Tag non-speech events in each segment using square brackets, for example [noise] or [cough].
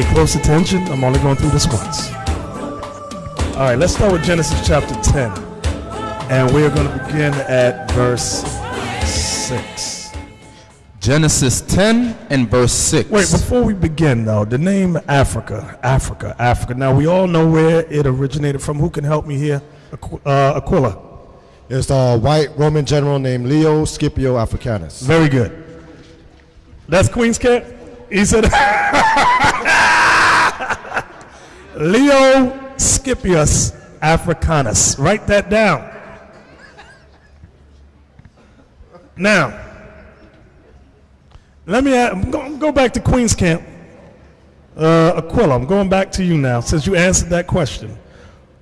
Pay close attention. I'm only going through this once. All right, let's start with Genesis chapter 10. And we're going to begin at verse 6. Genesis 10 and verse 6. Wait, before we begin, though, the name Africa, Africa, Africa. Now, we all know where it originated from. Who can help me here? Aqu- uh, Aquila. It's a white Roman general named Leo Scipio Africanus. Very good. That's Queen's Cat? He said, [laughs] Leo Scipius Africanus. Write that down. Now, let me add, go, go back to Queen's Camp. Uh, Aquila, I'm going back to you now since you answered that question.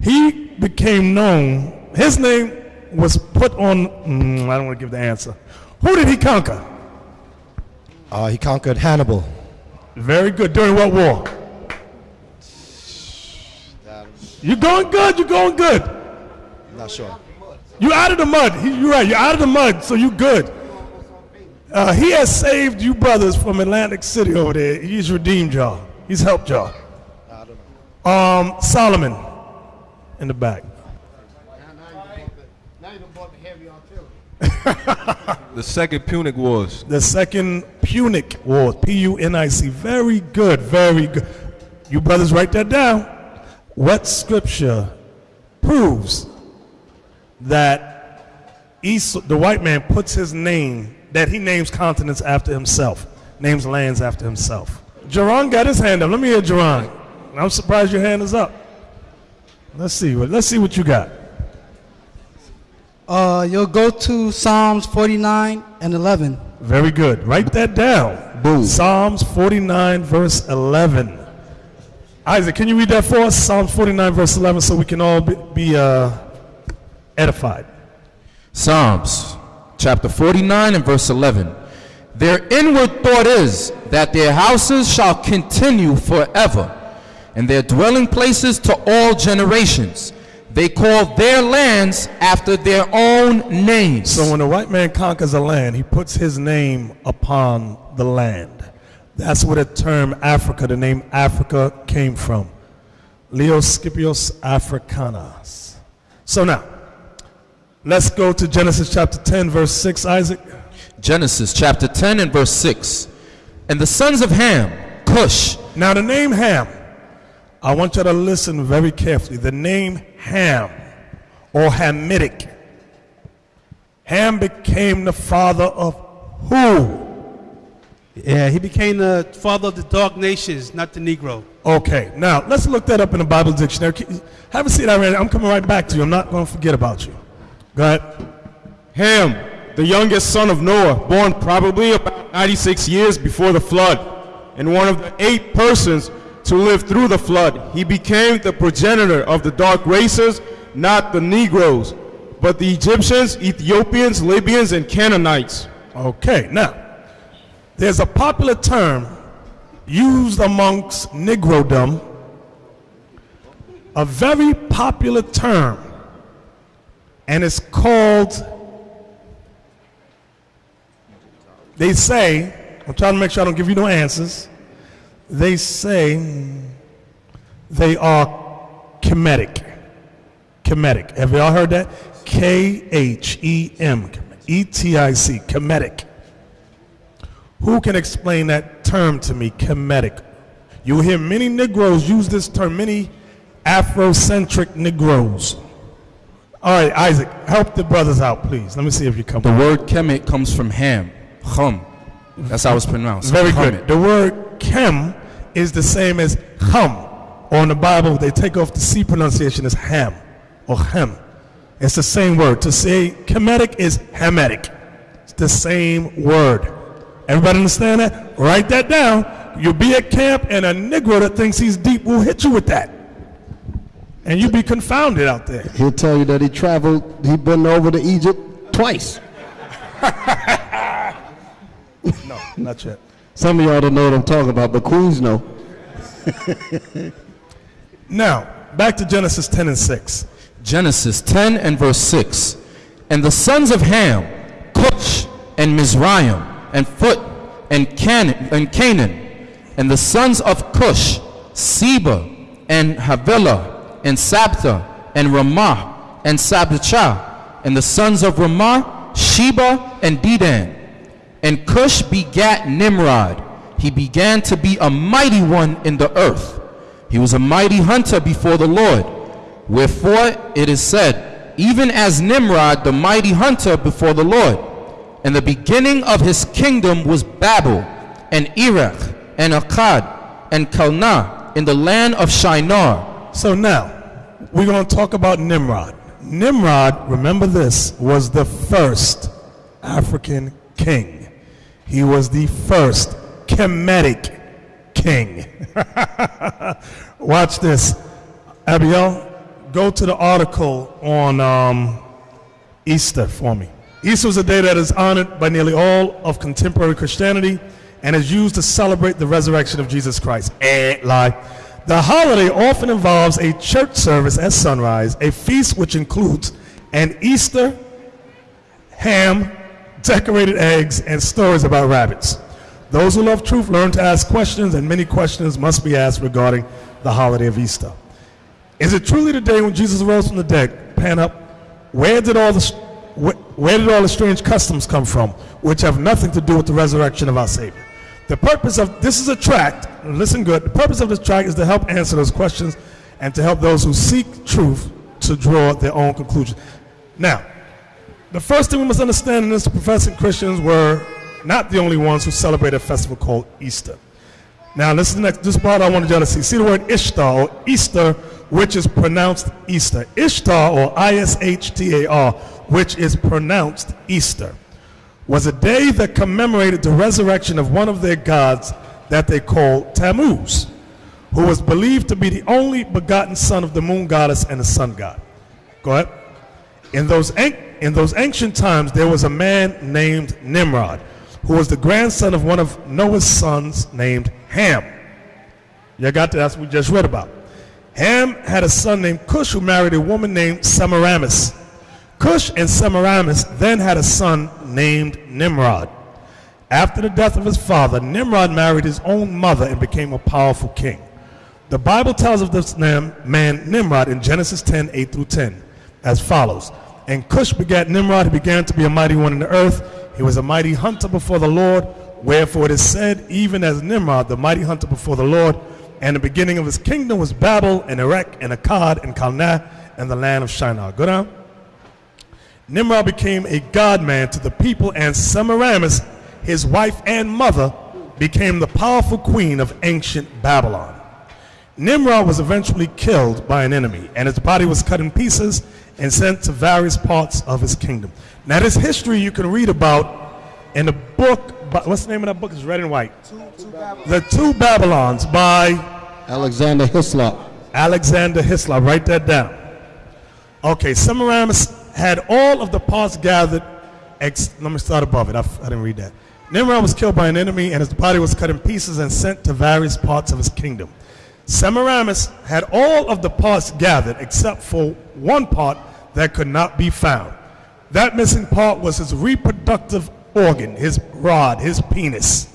He became known, his name was put on, mm, I don't want to give the answer. Who did he conquer? Uh, he conquered Hannibal. Very good. During what war? You're going good. You're going good. Not sure. You're out of the mud. He- You're right. You're out of the mud, so you good. Uh, he has saved you brothers from Atlantic City over there. He's redeemed y'all. He's helped y'all. Um, Solomon in the back. Now you've bought [laughs] the Second Punic Wars. The second Punic War. P-U-N-I-C. Very good. Very good. You brothers write that down. What scripture proves that Esau, the white man puts his name, that he names continents after himself, names lands after himself? Jerron got his hand up. Let me hear Jerron. I'm surprised your hand is up. Let's see. what- Let's see what you got. Uh, you'll go to Psalms 49 and 11. Very good. Write that down. Boom. Psalms 49, verse 11. Isaac, can you read that for us? Psalms 49, verse 11, so we can all be, be uh, edified. Psalms chapter 49 and verse 11. Their inward thought is that their houses shall continue forever, and their dwelling places to all generations. They call their lands after their own names. So when a white man conquers a land, he puts his name upon the land. That's where the term Africa, the name Africa, came from. Leo Scipios Africanus. So now, let's go to Genesis chapter 10, verse 6, Isaac. Genesis chapter 10 and verse 6. And the sons of Ham, Cush, Now, the name Ham, I want you to listen very carefully. The name Ham or Hamitic, Ham became the father of who? Yeah, he became the father of the dark nations, not the Negro. Okay, now let's look that up in the Bible dictionary. Keep- Have a seat, Irene. I'm coming right back to you. I'm not going to forget about you. Go ahead. Ham, the youngest son of Noah, born probably about 96 years before the flood, and one of the eight persons to live through the flood. He became the progenitor of the dark races, not the Negroes, but the Egyptians, Ethiopians, Libyans, and Canaanites. Okay, now, there's a popular term used amongst Negrodom, a very popular term, and it's called, they say, I'm trying to make sure I don't give you no answers, they say they are Kemetic. Kemetic. Have y'all heard that? K H E M E T I C. Kemetic. Who can explain that term to me, Kemetic? You will hear many Negroes use this term, many Afrocentric Negroes. All right, Isaac, help the brothers out, please. Let me see if you come. the word Kemet comes from Ham, Chum. That's how it's pronounced. Very Kemet. good. The word Kem is the same as Ham. Or in the Bible, they take off the C pronunciation as Ham or Hem. It's the same word. To say Kemetic is Hamitic. It's the same word. Everybody understand that? Write that down. You'll be at camp and a Negro that thinks he's deep will hit you with that. And you'll be confounded out there. He'll tell you that he traveled, he been over to Egypt twice. No, not yet. Some of y'all don't know what I'm talking about, but Queens know. [laughs] Now, back to Genesis 10 and 6. Genesis 10 and verse 6. And the sons of Ham, Cush and Mizraim, and Phut, and Canaan, and Canaan. And the sons of Cush, Seba, and Havilah, and Sabta, and Raamah, and Sabachah, and the sons of Raamah, Sheba, and Dedan. And Cush begat Nimrod. He began to be a mighty one in the earth. He was a mighty hunter before the Lord. Wherefore it is said, even as Nimrod, the mighty hunter before the Lord. And the beginning of his kingdom was Babel, and Erech, and Akkad, and Calneh, in the land of Shinar. So now, we're going to talk about Nimrod. Nimrod, remember this, was the first African king. He was the first Kemetic king. [laughs] Watch this. Abiel, go to the article on um, Easter for me. Easter is a day that is honored by nearly all of contemporary Christianity and is used to celebrate the resurrection of Jesus Christ. Eh, lie. The holiday often involves a church service at sunrise, a feast which includes an Easter ham, decorated eggs, and stories about rabbits. Those who love truth learn to ask questions, and many questions must be asked regarding the holiday of Easter. Is it truly the day when Jesus rose from the dead? Pan up. Where did all the where, did all the strange customs come from, which have nothing to do with the resurrection of our Savior? The purpose of this is a tract. Listen good. The purpose of this tract is to help answer those questions and to help those who seek truth to draw their own conclusions. Now, the first thing we must understand is this, the professing Christians were not the only ones who celebrate a festival called Easter. Now, listen to next, this part I wanted y'all to see. See the word Ishtar or Easter, which is pronounced Easter. Ishtar or I S H T A R, which is pronounced Easter, was a day that commemorated the resurrection of one of their gods that they called Tammuz, who was believed to be the only begotten son of the moon goddess and the sun god. Go ahead. In those, in those ancient times, there was a man named Nimrod, who was the grandson of one of Noah's sons named Ham. You got that? That's what we just read about. Ham had a son named Cush who married a woman named Semiramis. Cush and Semiramis then had a son named Nimrod. After the death of his father, Nimrod married his own mother and became a powerful king. The Bible tells of this man Nimrod in Genesis 10 8 through 10 as follows. And Cush begat Nimrod, he began to be a mighty one in the earth. He was a mighty hunter before the Lord. Wherefore it is said, even as Nimrod, the mighty hunter before the Lord, and the beginning of his kingdom was Babel and Erech and Akkad and Calneh and the land of Shinar. Go down. Nimrod became a god man to the people, and Semiramis, his wife and mother, became the powerful queen of ancient Babylon. Nimrod was eventually killed by an enemy, and his body was cut in pieces and sent to various parts of his kingdom. Now, this history you can read about in the book. What's the name of that book? It's red and white. The Two Babylons by Alexander Hislop. Alexander Hislop. Write that down. Okay, Semiramis had all of the parts gathered. Ex- let me start above it. I, I didn't read that. Nimrod was killed by an enemy, and his body was cut in pieces and sent to various parts of his kingdom. Semiramis had all of the parts gathered except for one part that could not be found. That missing part was his reproductive organ, his rod, his penis.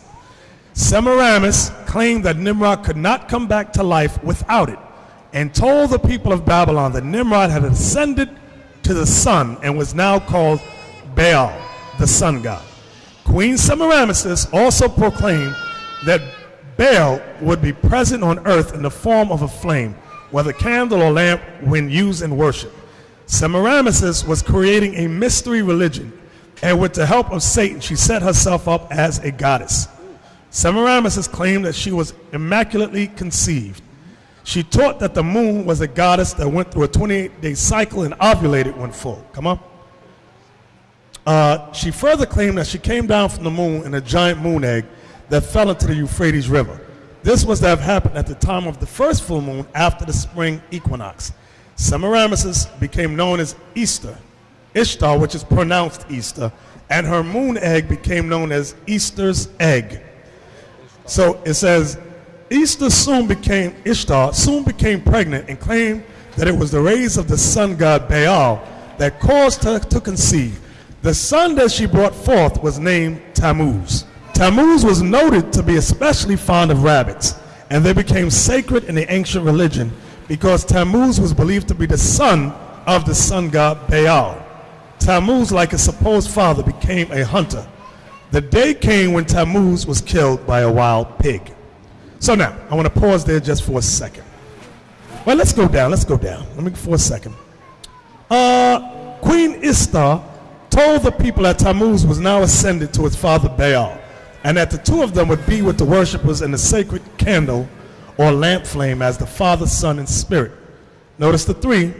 Semiramis claimed that Nimrod could not come back to life without it and told the people of Babylon that Nimrod had ascended to the sun and was now called Baal, the sun god. Queen Semiramis also proclaimed that Baal would be present on earth in the form of a flame, whether candle or lamp, when used in worship. Semiramis was creating a mystery religion, and with the help of Satan, she set herself up as a goddess. Semiramis claimed that she was immaculately conceived. She taught that the moon was a goddess that went through a 28 day cycle and ovulated when full. Come on. Uh, she further claimed that she came down from the moon in a giant moon egg that fell into the Euphrates River. This was to have happened at the time of the first full moon after the spring equinox. Semiramis became known as Easter, Ishtar, which is pronounced Easter, and her moon egg became known as Easter's egg. So it says, Easter soon became, Ishtar soon became pregnant and claimed that it was the rays of the sun god Baal that caused her to conceive. The son that she brought forth was named Tammuz. Tammuz was noted to be especially fond of rabbits, and they became sacred in the ancient religion because Tammuz was believed to be the son of the sun god Baal. Tammuz, like his supposed father, became a hunter. The day came when Tammuz was killed by a wild pig. So now, I want to pause there just for a second. Well, let's go down. Let's go down. Let me for a second. Uh, Queen Ishtar told the people that Tammuz was now ascended to his father Baal, and that the two of them would be with the worshippers in the sacred candle or lamp flame as the Father, Son, and Spirit. Notice the three.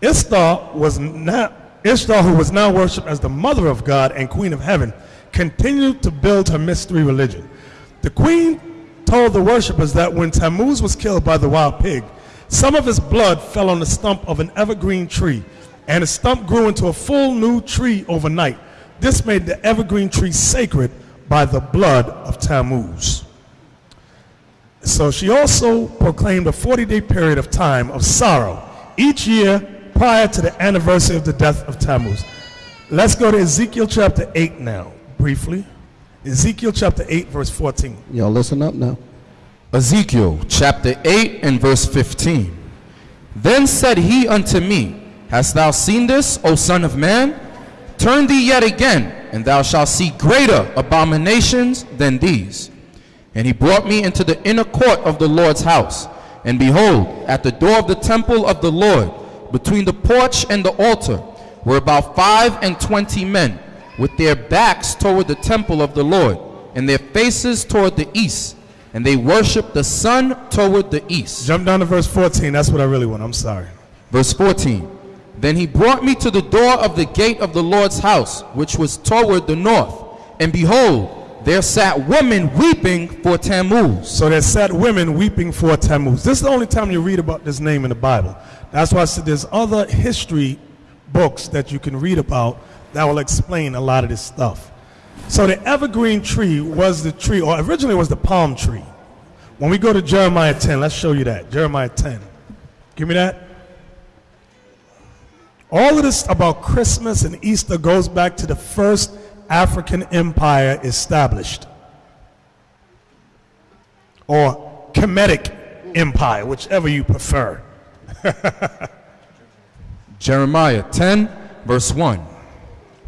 Ishtar was not Ishtar, who was now worshipped as the mother of God and queen of heaven, continued to build her mystery religion. The queen told the worshippers that when Tammuz was killed by the wild pig, some of his blood fell on the stump of an evergreen tree, and the stump grew into a full new tree overnight. This made the evergreen tree sacred by the blood of Tammuz. So she also proclaimed a 40 day period of time of sorrow each year prior to the anniversary of the death of Tammuz. Let's go to Ezekiel chapter 8 now, briefly. Ezekiel chapter 8, verse 14. Y'all listen up now. Ezekiel chapter 8 and verse 15. Then said he unto me, Hast thou seen this, O son of man? Turn thee yet again, and thou shalt see greater abominations than these. And he brought me into the inner court of the Lord's house. And behold, at the door of the temple of the Lord, between the porch and the altar, were about five and twenty men, with their backs toward the temple of the Lord, and their faces toward the east. And they worshiped the sun toward the east. Jump down to verse 14. That's what I really want. I'm sorry. Verse 14 Then he brought me to the door of the gate of the Lord's house, which was toward the north. And behold, there sat women weeping for Tammuz. So there sat women weeping for Tammuz. This is the only time you read about this name in the Bible. That's why I said there's other history books that you can read about that will explain a lot of this stuff. So the evergreen tree was the tree, or originally was the palm tree. When we go to Jeremiah 10, let's show you that. Jeremiah 10. Give me that. All of this about Christmas and Easter goes back to the first African empire established. Or Kemetic Empire, whichever you prefer. [laughs] Jeremiah 10, verse 1.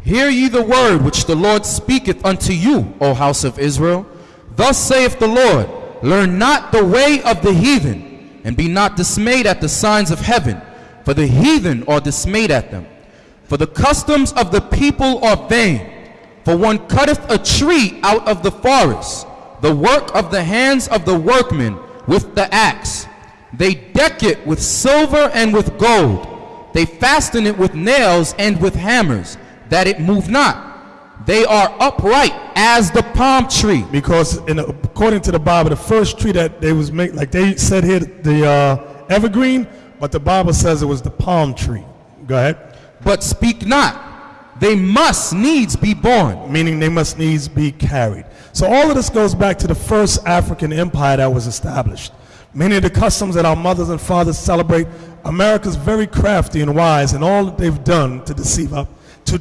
Hear ye the word which the Lord speaketh unto you, O house of Israel. Thus saith the Lord, Learn not the way of the heathen, and be not dismayed at the signs of heaven, for the heathen are dismayed at them. For the customs of the people are vain. For one cutteth a tree out of the forest, the work of the hands of the workmen with the axe. They deck it with silver and with gold. They fasten it with nails and with hammers, that it move not. They are upright as the palm tree. Because in, according to the Bible, the first tree that they was made, like they said here, the uh, evergreen, but the Bible says it was the palm tree. Go ahead. But speak not. They must needs be born. Meaning they must needs be carried. So all of this goes back to the first African empire that was established. Many of the customs that our mothers and fathers celebrate, America's very crafty and wise in all that they've done to deceive up to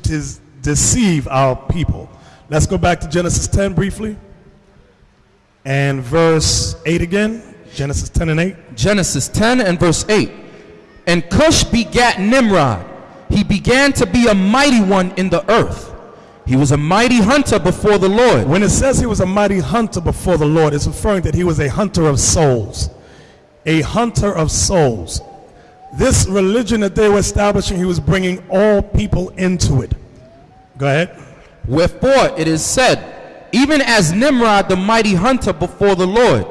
deceive our people. Let's go back to Genesis 10 briefly. And verse 8 again. Genesis 10 and 8. Genesis 10 and verse 8. And Cush begat Nimrod. He began to be a mighty one in the earth. He was a mighty hunter before the Lord. When it says he was a mighty hunter before the Lord, it's referring that he was a hunter of souls. A hunter of souls. This religion that they were establishing, he was bringing all people into it. Go ahead. Wherefore it is said, even as Nimrod the mighty hunter before the Lord,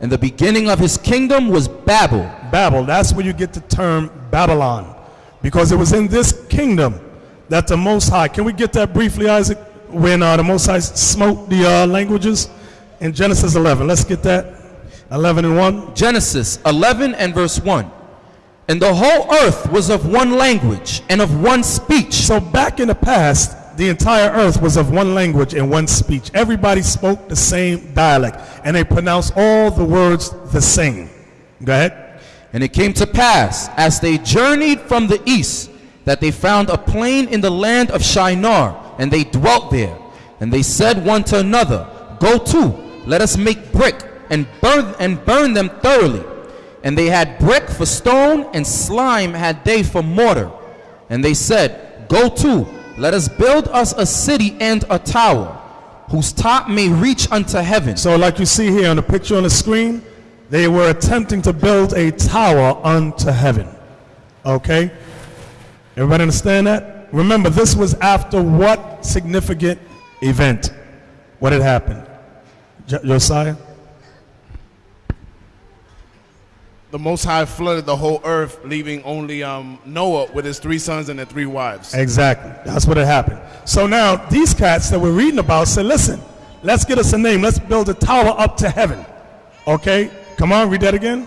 and the beginning of his kingdom was Babel. Babel, that's where you get the term Babylon. Because it was in this kingdom that the Most High, can we get that briefly, Isaac? When uh, the Most High smote the uh, languages in Genesis 11. Let's get that. 11 and 1. Genesis 11 and verse 1. And the whole earth was of one language and of one speech. So back in the past, the entire earth was of one language and one speech. Everybody spoke the same dialect, and they pronounced all the words the same. Go ahead. And it came to pass, as they journeyed from the east, that they found a plain in the land of Shinar, and they dwelt there. And they said one to another, Go to, let us make brick and burn, and burned them thoroughly. And they had brick for stone, and slime had they for mortar. And they said, Go to, let us build us a city and a tower, whose top may reach unto heaven. So, like you see here on the picture on the screen, they were attempting to build a tower unto heaven. Okay? Everybody understand that? Remember, this was after what significant event? What had happened? Jo- Josiah? The Most High flooded the whole earth, leaving only um, Noah with his three sons and their three wives. Exactly. That's what had happened. So now these cats that we're reading about said, listen, let's get us a name. Let's build a tower up to heaven. Okay? Come on, read that again.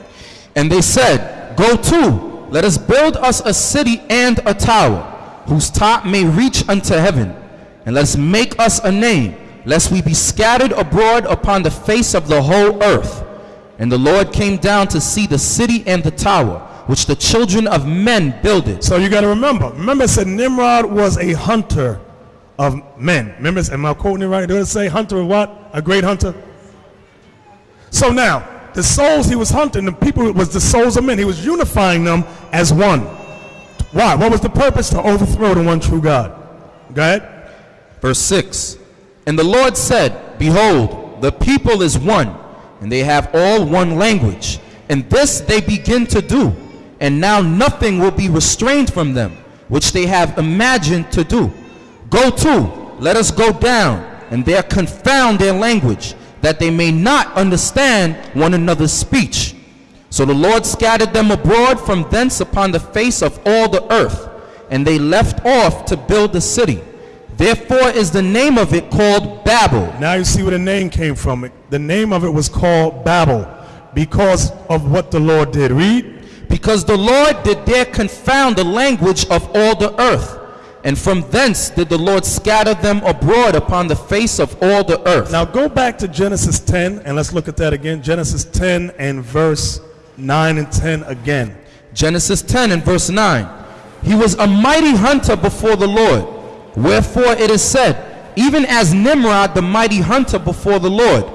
And they said, Go to, let us build us a city and a tower, whose top may reach unto heaven, and let's make us a name, lest we be scattered abroad upon the face of the whole earth. And the Lord came down to see the city and the tower, which the children of men builded. So you got to remember. Remember, it said Nimrod was a hunter of men. Remember, am I quoting it right? Did it say hunter of what? A great hunter? So now, the souls he was hunting, the people was the souls of men. He was unifying them as one. Why? What was the purpose? To overthrow the one true God. Go ahead. Verse 6 And the Lord said, Behold, the people is one, and they have all one language. And this they begin to do. And now nothing will be restrained from them, which they have imagined to do. Go to, let us go down, and there confound their language, that they may not understand one another's speech. So the Lord scattered them abroad from thence upon the face of all the earth, and they left off to build the city. Therefore is the name of it called Babel. Now you see where the name came from. The name of it was called Babel because of what the Lord did. Read. Because the Lord did there confound the language of all the earth. And from thence did the Lord scatter them abroad upon the face of all the earth. Now go back to Genesis 10 and let's look at that again. Genesis 10 and verse 9 and 10 again. Genesis 10 and verse 9. He was a mighty hunter before the Lord. Wherefore it is said, even as Nimrod the mighty hunter before the Lord.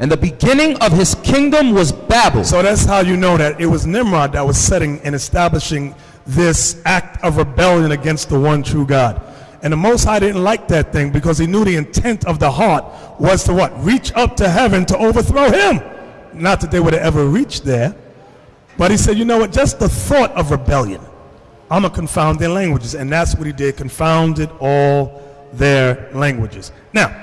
And the beginning of his kingdom was Babel. So that's how you know that it was Nimrod that was setting and establishing this act of rebellion against the one true God. And the Most High didn't like that thing because he knew the intent of the heart was to what? Reach up to heaven to overthrow him. Not that they would have ever reached there. But he said, you know what? Just the thought of rebellion. I'm going to confound their languages. And that's what he did. Confounded all their languages. Now,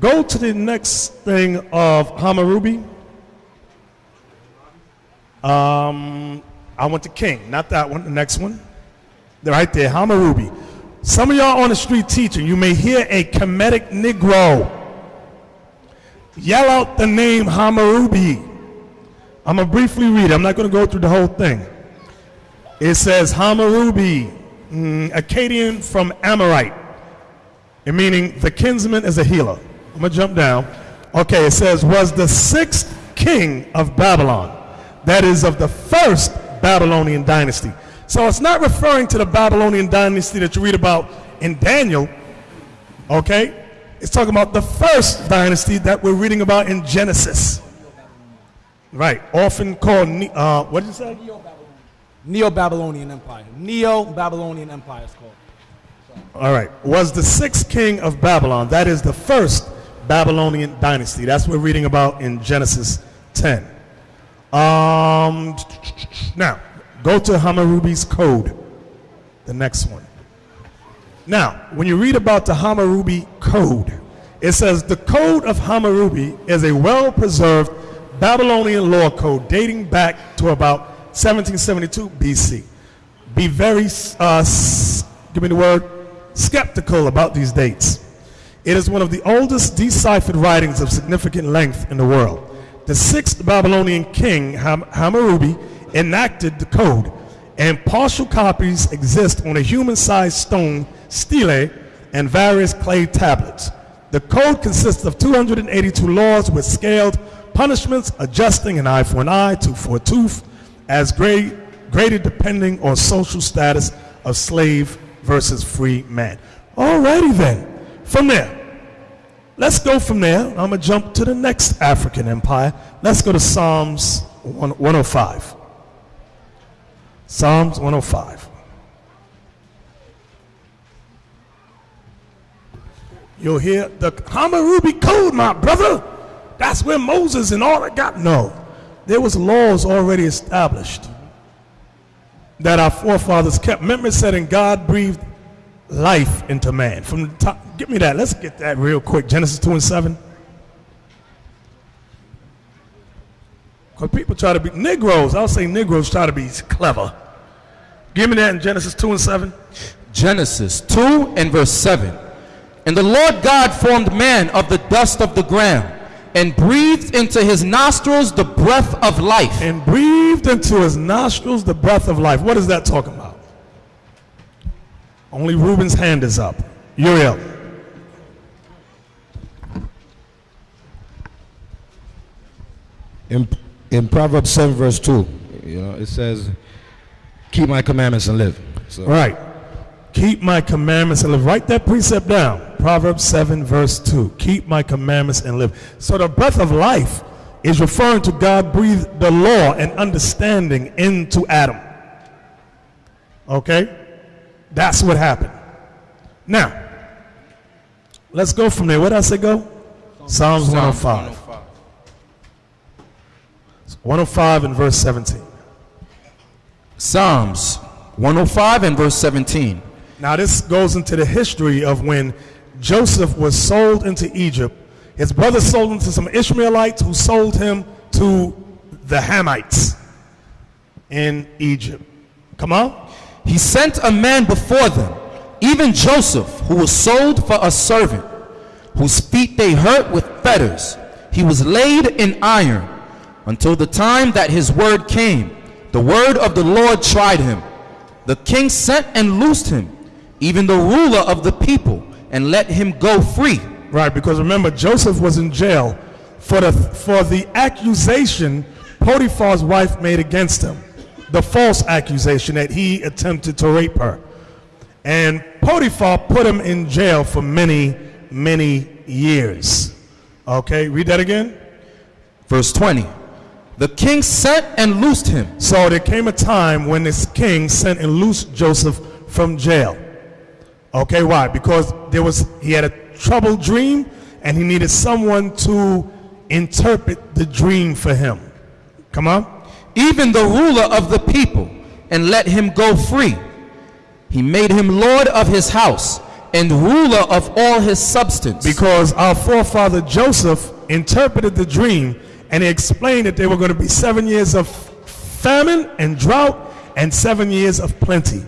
go to the next thing of Hammurabi. Um, I went to King, not that one, the next one. They're right there, Hammurabi. Some of y'all on the street teaching, you may hear a Kemetic Negro yell out the name Hammurabi. I'm going to briefly read it. I'm not going to go through the whole thing. It says Hammurabi, mm, Akkadian from Amorite, meaning the kinsman is a healer. I'm going to jump down. Okay, it says, was the sixth king of Babylon. That is of the first Babylonian dynasty. So it's not referring to the Babylonian dynasty that you read about in Daniel. Okay? It's talking about the first dynasty that we're reading about in Genesis. Right. Often called, uh, what did you say? Neo-Babylonian Empire. Neo-Babylonian Empire is called. All right. Was the sixth king of Babylon. That is the first Babylonian dynasty. That's what we're reading about in Genesis 10. Um, now, go to Hammurabi's code, the next one. Now, when you read about the Hammurabi code, it says the code of Hammurabi is a well preserved Babylonian law code dating back to about 1772 BC. Be very, uh, give me the word, skeptical about these dates. It is one of the oldest deciphered writings of significant length in the world. The sixth Babylonian king, Ham- Hammurabi, enacted the code, and partial copies exist on a human-sized stone stele and various clay tablets. The code consists of 282 laws with scaled punishments, adjusting an eye for an eye, tooth for a tooth, as great, greater depending on social status of slave versus free man. Alrighty then, from there, let's go from there. I'm to jump to the next African empire. Let's go to Psalms 1- 105. Psalms 105. You'll hear the Hammurabi Code, my brother. That's where Moses and all that got. No, there was laws already established that our forefathers kept. Remember, "And God breathed life into man." From the top, give me that. Let's get that real quick. Genesis two and seven. Because people try to be Negroes. I'll say Negroes try to be clever. Give me that in Genesis two and seven. Genesis 2 and verse 7. And the Lord God formed man of the dust of the ground and breathed into his nostrils the breath of life. and breathed into his nostrils the breath of life. What is that talking about? Only Reuben's hand is up. Uriel. In, in Proverbs 7, verse 2, you know, it says, Keep my commandments and live. So, All right. Keep my commandments and live. Write that precept down. Proverbs 7, verse 2. Keep my commandments and live. So the breath of life is referring to God breathed the law and understanding into Adam. Okay? That's what happened. Now, let's go from there. Where did I say go? Psalms 105. 105 and verse 17. Psalms 105 and verse 17. Now, this goes into the history of when Joseph was sold into Egypt. His brother sold him to some Ishmaelites who sold him to the Hamites in Egypt. Come on. He sent a man before them, even Joseph, who was sold for a servant, whose feet they hurt with fetters. He was laid in iron until the time that his word came. The word of the Lord tried him. The king sent and loosed him, even the ruler of the people, and let him go free. Right, because remember, Joseph was in jail for the, for the accusation Potiphar's wife made against him. The false accusation that he attempted to rape her. And Potiphar put him in jail for many, many years. Okay, read that again. Verse 20. The king sent and loosed him. So there came a time when this king sent and loosed Joseph from jail. Okay, why? Because there was he had a troubled dream and he needed someone to interpret the dream for him. Come on. even the ruler of the people, and let him go free. He made him lord of his house and ruler of all his substance. Because our forefather Joseph interpreted the dream and he explained that there were going to be seven years of famine and drought and seven years of plenty.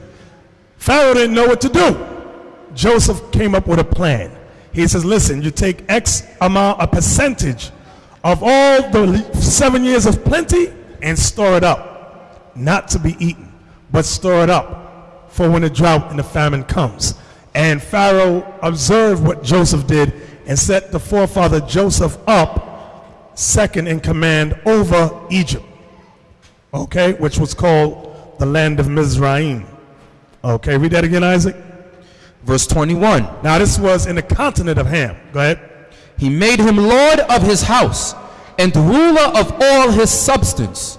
Pharaoh didn't know what to do. Joseph came up with a plan. He says, listen, you take X amount, a percentage of all the seven years of plenty and store it up. Not to be eaten, but store it up for when the drought and the famine comes. And Pharaoh observed what Joseph did and set the forefather Joseph up second in command over Egypt. Okay, which was called the land of Mizraim. Okay, read that again, Isaac. Verse 21. Now, this was in the continent of Ham. Go ahead. He made him lord of his house and ruler of all his substance,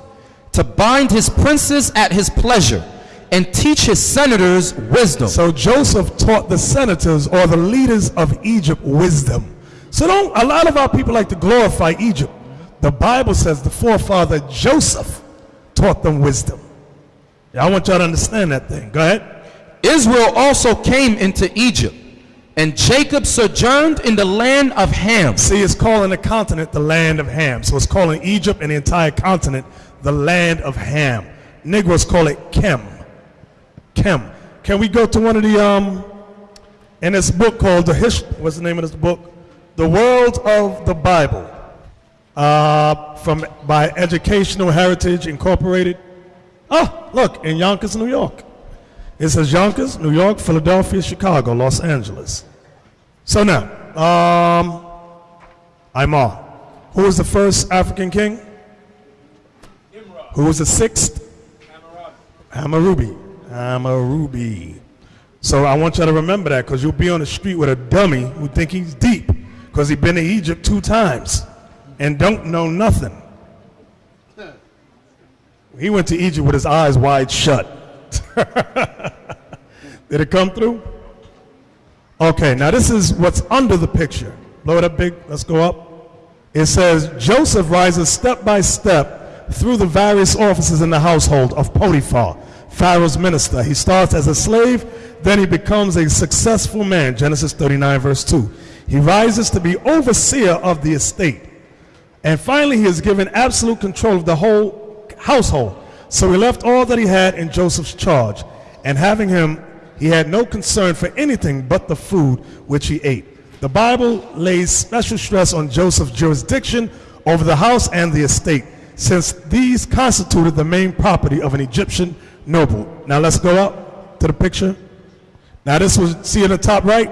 to bind his princes at his pleasure and teach his senators wisdom. So Joseph taught the senators or the leaders of Egypt wisdom. So don't a lot of our people like to glorify Egypt. The Bible says the forefather Joseph taught them wisdom. Yeah, I want y'all to understand that thing. Go ahead. Israel also came into Egypt, and Jacob sojourned in the land of Ham. See, it's calling the continent the land of Ham. So it's calling Egypt and the entire continent the land of Ham. Negroes call it Chem. Chem. Can we go to one of the um in this book called the history? What's the name of this book? The World of the Bible. Uh, from by Educational Heritage Incorporated. Oh, look in Yonkers, New York. It says Yonkers, New York, Philadelphia, Chicago, Los Angeles. So now, um, Imar. Who was the first African king? Who was the sixth? Hammurabi. Hammurabi. So I want you to remember that because you'll be on the street with a dummy who think he's deep. because he been to Egypt two times and don't know nothing. He went to Egypt with his eyes wide shut. [laughs] Did it come through? Okay, now this is what's under the picture. Blow it up big. Let's go up. It says Joseph rises step by step through the various offices in the household of Potiphar, Pharaoh's minister. He starts as a slave, then he becomes a successful man. Genesis 39, verse 2. He rises to be overseer of the estate. And finally, he is given absolute control of the whole household. So he left all that he had in Joseph's charge. And having him, he had no concern for anything but the food which he ate. The Bible lays special stress on Joseph's jurisdiction over the house and the estate, since these constituted the main property of an Egyptian noble. Now let's go up to the picture. Now this was, see in the top right?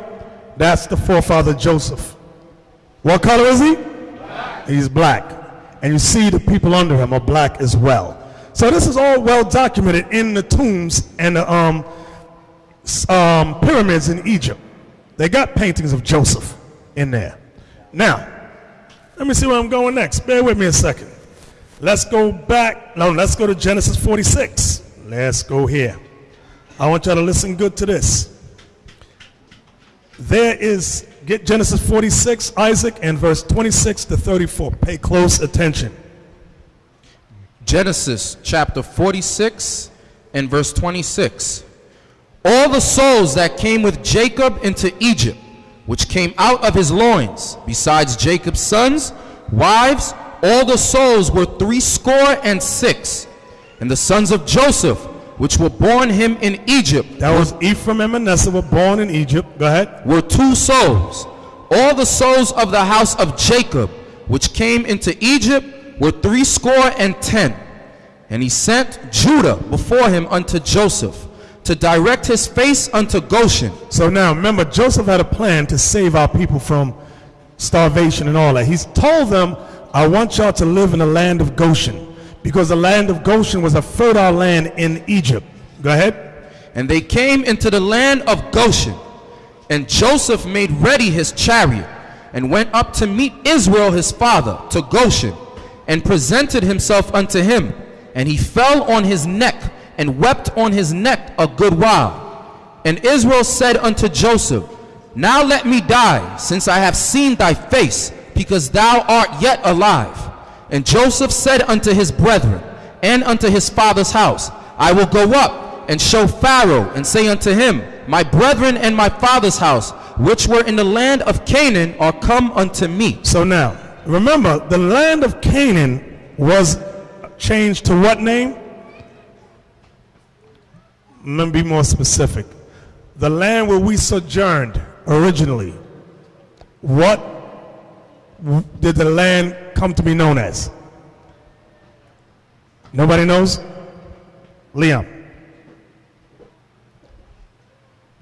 That's the forefather Joseph. What color is he? He's black. And you see the people under him are black as well. So this is all well documented in the tombs and the um, um, pyramids in Egypt. They got paintings of Joseph in there. Now, let me see where I'm going next. Bear with me a second. Let's go back. No, let's go to Genesis 46. Let's go here. I want y'all to listen good to this. There is, get Genesis 46, Isaac, and verse 26 to 34. Pay close attention. Genesis chapter 46 and verse 26. All the souls that came with Jacob into Egypt, which came out of his loins, besides Jacob's sons, wives, all the souls were threescore and six. And the sons of Joseph, which were born him in Egypt, That was Ephraim and Manasseh were born in Egypt. Go ahead. were two souls. All the souls of the house of Jacob, which came into Egypt, were threescore and ten. And he sent Judah before him unto Joseph, to direct his face unto Goshen. So now remember, Joseph had a plan to save our people from starvation and all that. He's told them, I want y'all to live in the land of Goshen because the land of Goshen was a fertile land in Egypt. Go ahead. And they came into the land of Goshen. And Joseph made ready his chariot, and went up to meet Israel his father to Goshen, and presented himself unto him. And he fell on his neck, and wept on his neck a good while. And Israel said unto Joseph, Now let me die, since I have seen thy face, because thou art yet alive. And Joseph said unto his brethren, and unto his father's house, I will go up and show Pharaoh, and say unto him, My brethren and my father's house, which were in the land of Canaan, are come unto me. So now, remember, the land of Canaan was changed to what name? Let me be more specific. The land where we sojourned originally. What did the land come to be known as? Nobody knows? Liam.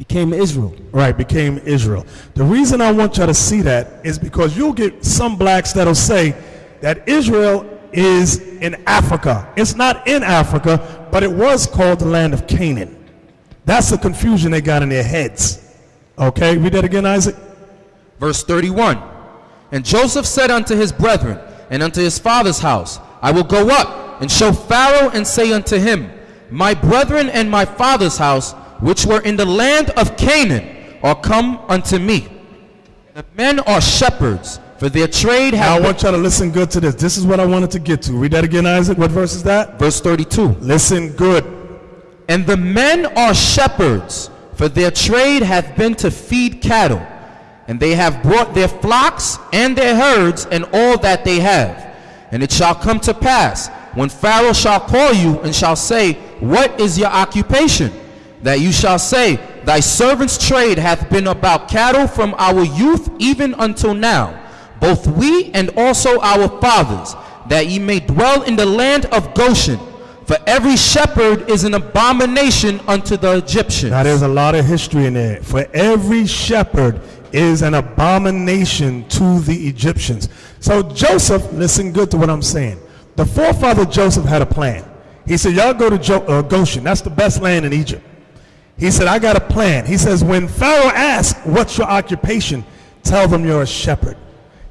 Became Israel. Right, became Israel. The reason I want y'all to see that is because you'll get some blacks that'll say that Israel is in Africa. It's not in Africa, but it was called the land of Canaan. That's the confusion they got in their heads. Okay, read that again, Isaac. Verse 31 And Joseph said unto his brethren and unto his father's house, I will go up and show Pharaoh and say unto him, My brethren and my father's house, which were in the land of Canaan, are come unto me. The men are shepherds, for their trade Now I want y'all to listen good to this. This is what I wanted to get to. Read that again, Isaac. What verse is that? Verse 32 Listen good. And the men are shepherds, for their trade hath been to feed cattle. And they have brought their flocks and their herds and all that they have. And it shall come to pass, when Pharaoh shall call you and shall say, What is your occupation? That you shall say, Thy servant's trade hath been about cattle from our youth even until now, both we and also our fathers, that ye may dwell in the land of Goshen. For every shepherd is an abomination unto the Egyptians. Now there's a lot of history in there. For every shepherd is an abomination to the Egyptians. So Joseph, listen good to what I'm saying. The forefather Joseph had a plan. He said, y'all go to jo- uh, Goshen. That's the best land in Egypt. He said, I got a plan. He says, when Pharaoh asks, what's your occupation? Tell them you're a shepherd.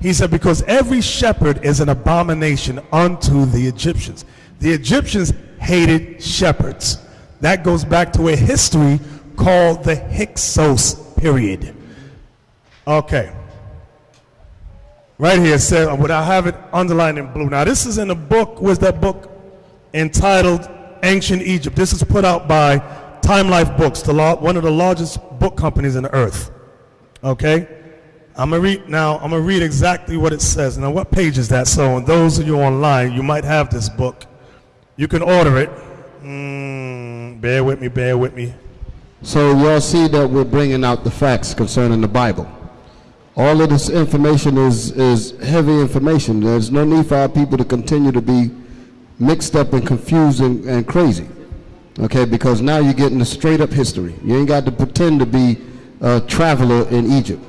He said, Because every shepherd is an abomination unto the Egyptians. The Egyptians hated shepherds. That goes back to a history called the Hyksos period. Okay. Right here it says, uh, would I have it underlined in blue? Now, this is in a book, where's that book? Entitled Ancient Egypt. This is put out by Time Life Books, the law, one of the largest book companies in the earth. Okay? I'm gonna read now, I'm gonna read exactly what it says. Now, what page is that? So, those of you online, you might have this book. You can order it. Mm, bear with me, bear with me. So y'all see that we're bringing out the facts concerning the Bible. All of this information is, is heavy information. There's no need for our people to continue to be mixed up and confused and, and crazy. Okay, because now you're getting a straight up history. You ain't got to pretend to be a traveler in Egypt.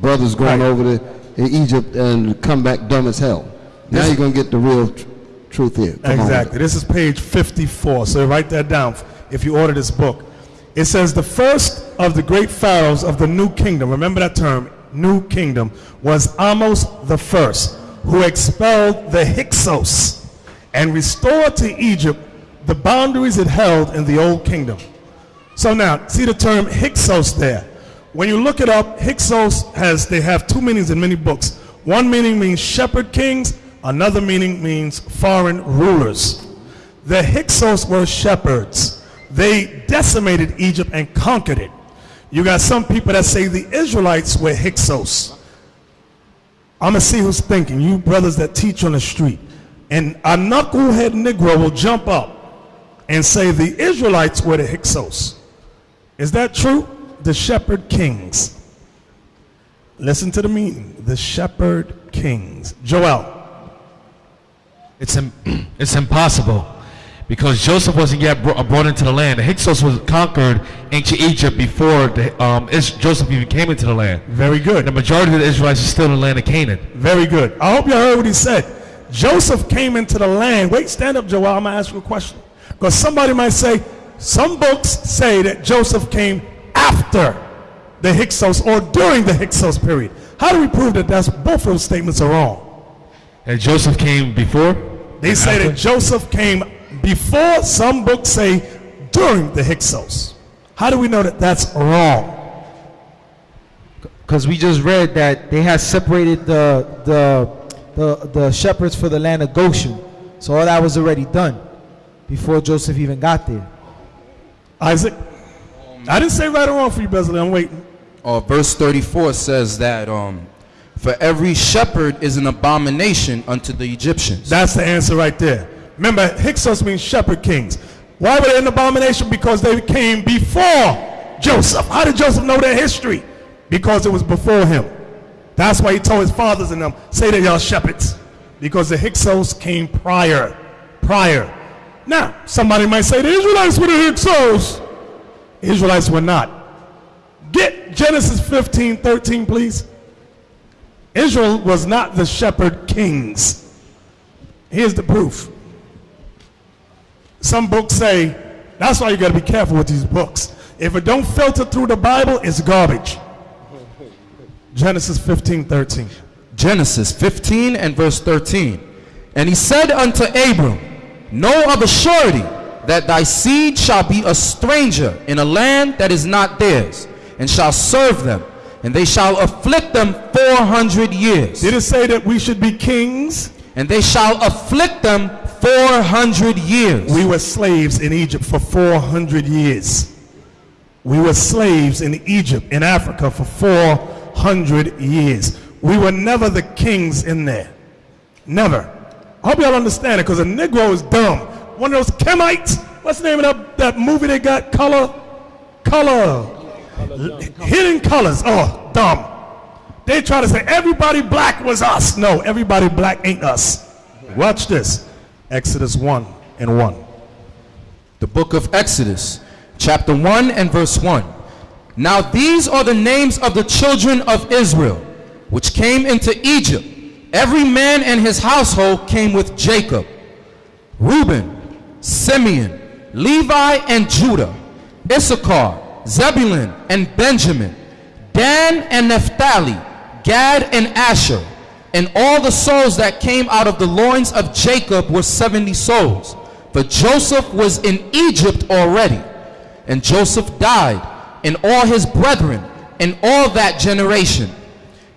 Brothers going Right. over to in Egypt and come back dumb as hell. Now This- you're going to get the real tr- truth here. Come. Exactly. This is page 54. So write that down if you order this book. It says the first of the great pharaohs of the new kingdom, remember that term, new kingdom, was Ahmose the first, who expelled the Hyksos and restored to Egypt the boundaries it held in the old kingdom. So now, see the term Hyksos there. When you look it up, Hyksos has they have two meanings in many books. One meaning means shepherd kings, another meaning means foreign rulers. The Hyksos were shepherds. They decimated Egypt and conquered it. You got some people that say the Israelites were Hyksos. I'm gonna see who's thinking. You brothers that teach on the street. And a knucklehead Negro will jump up and say the Israelites were the Hyksos. Is that true? The shepherd kings. Listen to the meaning. The shepherd kings. Joel. It's, im- [clears throat] it's impossible because Joseph wasn't yet bro- brought into the land. The Hyksos was conquered ancient Egypt before the, um, Is- Joseph even came into the land. Very good. The majority of the Israelites are still in the land of Canaan. Very good. I hope you heard what he said. Joseph came into the land. Wait, stand up, Joel. I'm going to ask you a question. Because somebody might say, some books say that Joseph came after the Hyksos or during the Hyksos period. How do we prove that that's, both of those statements are wrong? And Joseph came before? They say After? that Joseph came before, some books say during the Hyksos. How do we know that that's wrong? Because we just read that they had separated the, the, the, the shepherds for the land of Goshen. So all that was already done before Joseph even got there. Isaac? I didn't say right or wrong for you, Besley. I'm waiting. Uh, verse 34 says that um, for every shepherd is an abomination unto the Egyptians. That's the answer right there. Remember, Hyksos means shepherd kings. Why were they an abomination? Because they came before Joseph. How did Joseph know their history? Because it was before him. That's why he told his fathers and them, say that y'all shepherds. Because the Hyksos came prior. Prior. Now, somebody might say the Israelites were the Hyksos. Israelites were not. Get Genesis 15, 13, please. Israel was not the shepherd kings. Here's the proof. Some books say, that's why you got to be careful with these books. If it don't filter through the Bible, it's garbage. Genesis 15, 13. Genesis 15 and verse 13. And he said unto Abram, Know of a surety that thy seed shall be a stranger in a land that is not theirs, and shall serve them, and they shall afflict them four hundred years. Did it say that we should be kings? And they shall afflict them four hundred years. We were slaves in Egypt for 400 years. We were slaves in Egypt, in Africa, for 400 years. We were never the kings in there. Never. I hope y'all understand it, because a Negro is dumb. One of those Kemites. What's the name of that, that movie they got? Color? Color. Hidden Colors. Oh, dumb. They try to say everybody black was us. No, everybody black ain't us. Watch this. Exodus 1 and 1. The book of Exodus, chapter 1 and verse 1. Now these are the names of the children of Israel, which came into Egypt. Every man and his household came with Jacob. Reuben, Simeon, Levi, and Judah, Issachar, Zebulun, and Benjamin, Dan and Naphtali, Gad and Asher, and all the souls that came out of the loins of Jacob were 70 souls. For Joseph was in Egypt already. And Joseph died, and all his brethren, and all that generation.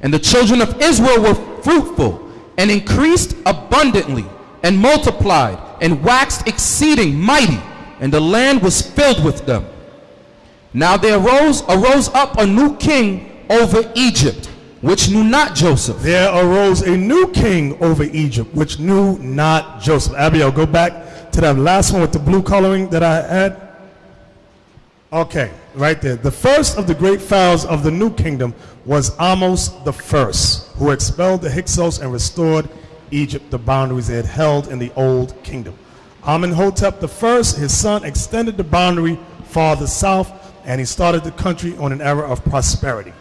And the children of Israel were fruitful, and increased abundantly, and multiplied, and waxed exceeding mighty, and the land was filled with them. Now there arose, arose up a new king over Egypt, which knew not Joseph. There arose a new king over Egypt, which knew not Joseph. Abiel, go back to that last one with the blue coloring that I had. Okay, right there. The first of the great pharaohs of the new kingdom was Ahmose the first, who expelled the Hyksos and restored Egypt the boundaries it had held in the old kingdom. Amenhotep the first, his son, extended the boundary farther south, and he started the country on an era of prosperity.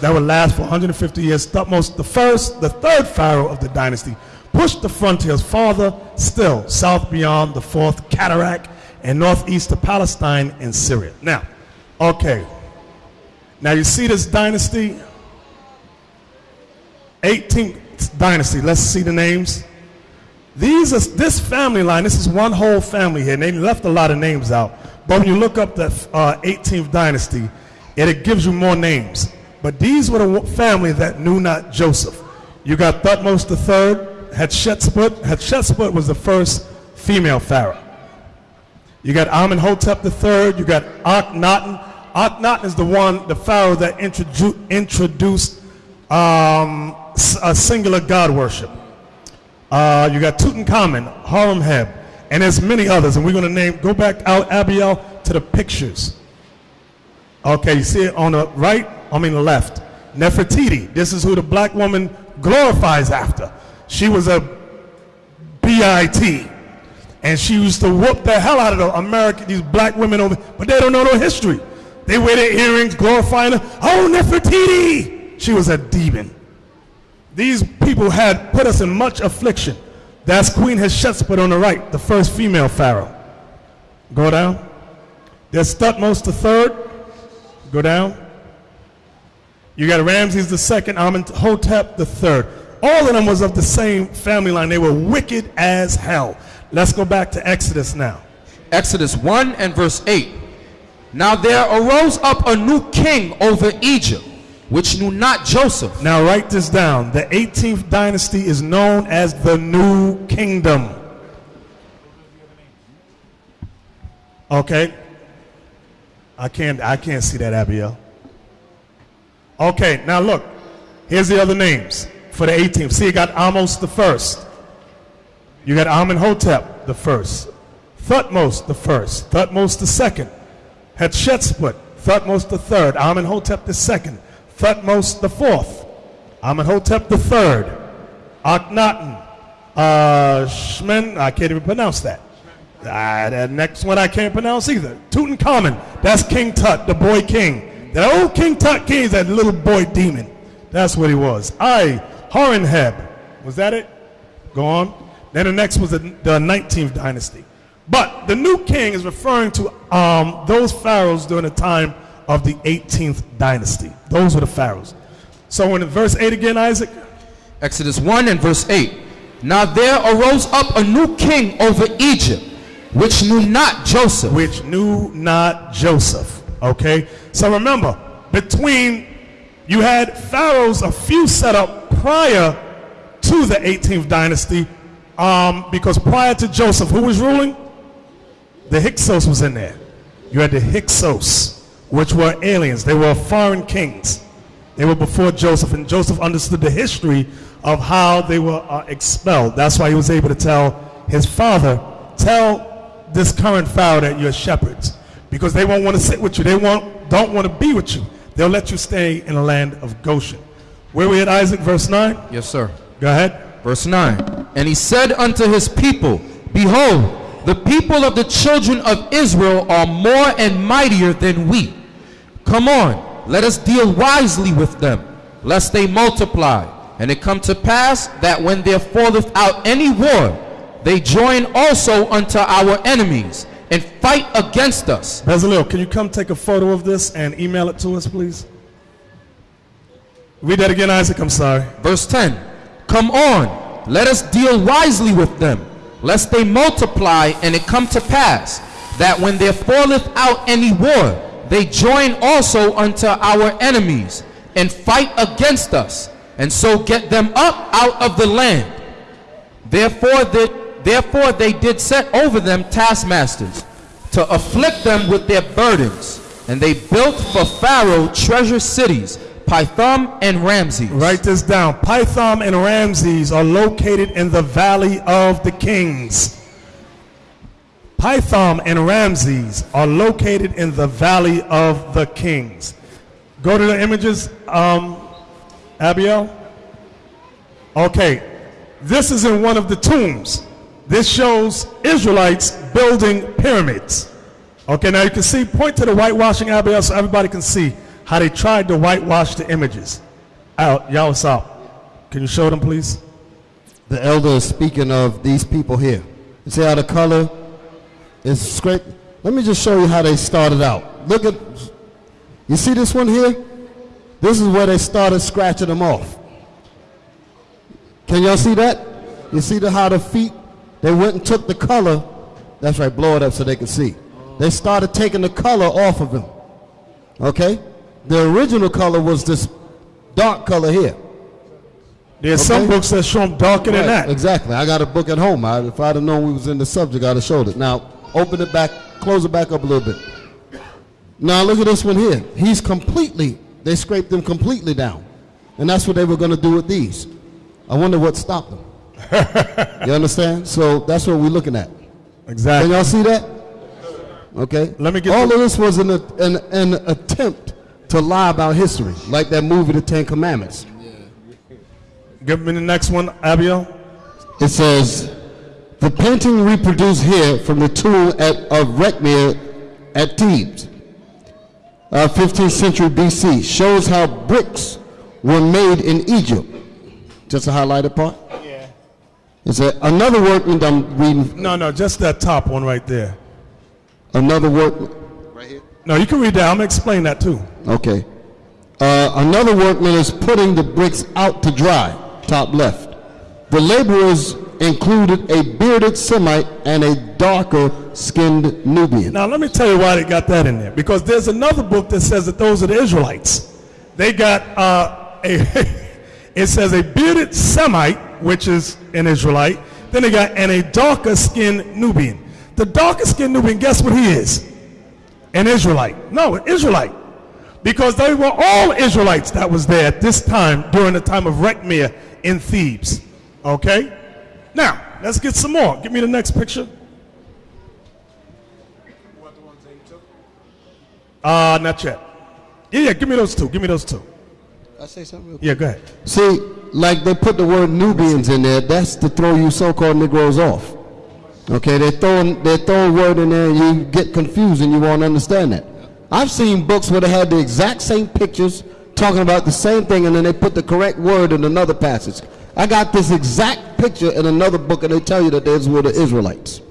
That would last for 150 years. Thutmose the first, the third pharaoh of the dynasty, pushed the frontiers farther still, south beyond the fourth cataract and northeast of Palestine and Syria. Now, okay. Now you see this dynasty? 18th dynasty. Let's see the names. These are this family line. This is one whole family here. And they left a lot of names out. But when you look up the uh, 18th dynasty, it, it gives you more names. But these were the family that knew not Joseph. You got Thutmose III, Hatshepsut. Hatshepsut was the first female pharaoh. You got Amenhotep III. You got Akhenaten. Akhenaten is the one, the pharaoh that introdu- introduced um, a singular god worship. Uh, you got Tutankhamun, Horemheb, and there's many others. And we're going to name, go back out, Abiel, to the pictures. Okay, you see it on the right, I mean the left. Nefertiti, this is who the black woman glorifies after. She was a B-I-T. And she used to whoop the hell out of the American, these black women over, but they don't know no history. They wear their earrings, glorifying her. Oh, Nefertiti! She was a demon. These people had put us in much affliction. That's Queen Hatshepsut on the right, the first female pharaoh. Go down. There's Thutmose III. Go down. You got Ramses the II, Amenhotep III. All of them was of the same family line. They were wicked as hell. Let's go back to Exodus now. Exodus 1 and verse 8. Now there arose up a new king over Egypt, which knew not Joseph. Now write this down. The 18th dynasty is known as the New Kingdom. Okay. I can't I can't see that, Abiel. Okay, now look. Here's the other names for the 18th. See, you got Ahmose the first. You got Amenhotep the first. Thutmose the first. Thutmose the second. Hatshepsut. Thutmose the third. Amenhotep the second. Thutmose the fourth. Amenhotep the third. Akhenaten. Uh, Shmen, I can't even pronounce that. Ah, that next one I can't pronounce either. Tutankhamun. That's King Tut, the boy king. That old King Tut king is that little boy demon. That's what he was. I, Horemheb. Was that it? Go on. Then the next was the, the 19th dynasty. But the new king is referring to um, those pharaohs during the time of the 18th dynasty. Those were the pharaohs. So in verse 8 again, Isaac. Exodus 1 and verse 8. Now there arose up a new king over Egypt, which knew not Joseph. Which knew not Joseph. Okay? So remember, between you had pharaohs, a few set up prior to the 18th dynasty, um, because prior to Joseph, who was ruling? The Hyksos was in there. You had the Hyksos, which were aliens. They were foreign kings. They were before Joseph, and Joseph understood the history of how they were uh, expelled. That's why he was able to tell his father, tell this current pharaoh that you're shepherds, because they won't want to sit with you. They won't, don't want to be with you. They'll let you stay in the land of Goshen. Where we at, Isaac, verse 9? Yes, sir. Go ahead. Verse 9. And he said unto his people, Behold, the people of the children of Israel are more and mightier than we. Come on, let us deal wisely with them, lest they multiply. And it come to pass that when there falleth out any war, they join also unto our enemies and fight against us. Bezalel, can you come take a photo of this and email it to us, please? Read that again, Isaac. I'm sorry. Verse 10 Come on, let us deal wisely with them, lest they multiply and it come to pass that when there falleth out any war, they join also unto our enemies and fight against us, and so get them up out of the land. Therefore, they, therefore they did set over them taskmasters to afflict them with their burdens, and they built for Pharaoh treasure cities, Pithom and Ramses. Write this down. Pithom and Ramses are located in the Valley of the Kings. Pithom and Ramses are located in the Valley of the Kings. Go to the images, um, Abiel. Okay, this is in one of the tombs. This shows Israelites building pyramids. Okay, now you can see, point to the whitewashing, Abiel, so everybody can see how they tried to whitewash the images. Out, y'all, up? Can you show them, please? The elder is speaking of these people here. You see how the color is scraped? Let me just show you how they started out. Look at, you see this one here? This is where they started scratching them off. Can y'all see that? You see the, how the feet, they went and took the color. That's right, blow it up so they can see. They started taking the color off of them. Okay? The original color was this dark color here. There's some books that show them darker than that. Exactly. I got a book at home. I, if I'd have known we was in the subject, I'd have showed it. Now, open it back, close it back up a little bit. Now, look at this one here. He's completely, they scraped him completely down. And that's what they were going to do with these. I wonder what stopped them. [laughs] you understand? So that's what we're looking at. Exactly. Can y'all see that? Okay. Let me get All of this was an, an, an attempt to lie about history, like that movie, The Ten Commandments. Give me the next one, Abiel. It says, the painting reproduced here from the tomb at, of Rekhmire at Thebes, uh, 15th century BC, shows how bricks were made in Egypt. Just a highlighted part? Yeah. It's a, another workman, I'm reading, No, no, just that top one right there. another workman, No, you can read that. I'm gonna explain that too. okay. Uh, another workman is putting the bricks out to dry, top left. The laborers included a bearded Semite and a darker skinned Nubian. Now let me tell you why they got that in there. Because there's another book that says that those are the Israelites. They got uh, a. [laughs] it says a bearded Semite, which is an Israelite. Then they got and a darker skinned Nubian. The darker skinned Nubian, guess what he is? An Israelite. No, an Israelite. Because they were all Israelites that was there at this time during the time of Rekhmire in Thebes. Okay? Now, let's get some more. Give me the next picture. Uh, not yet. Yeah, yeah, give me those two. Give me those two. I say something real Yeah, go ahead. See, like they put the word Nubians in there, that's to throw you so-called Negroes off. Okay, they're throwing they're throwing word in there and you get confused and you won't understand that. I've seen books where they had the exact same pictures talking about the same thing and then they put the correct word in another passage. I got this exact picture in another book and they tell you that those were the Israelites.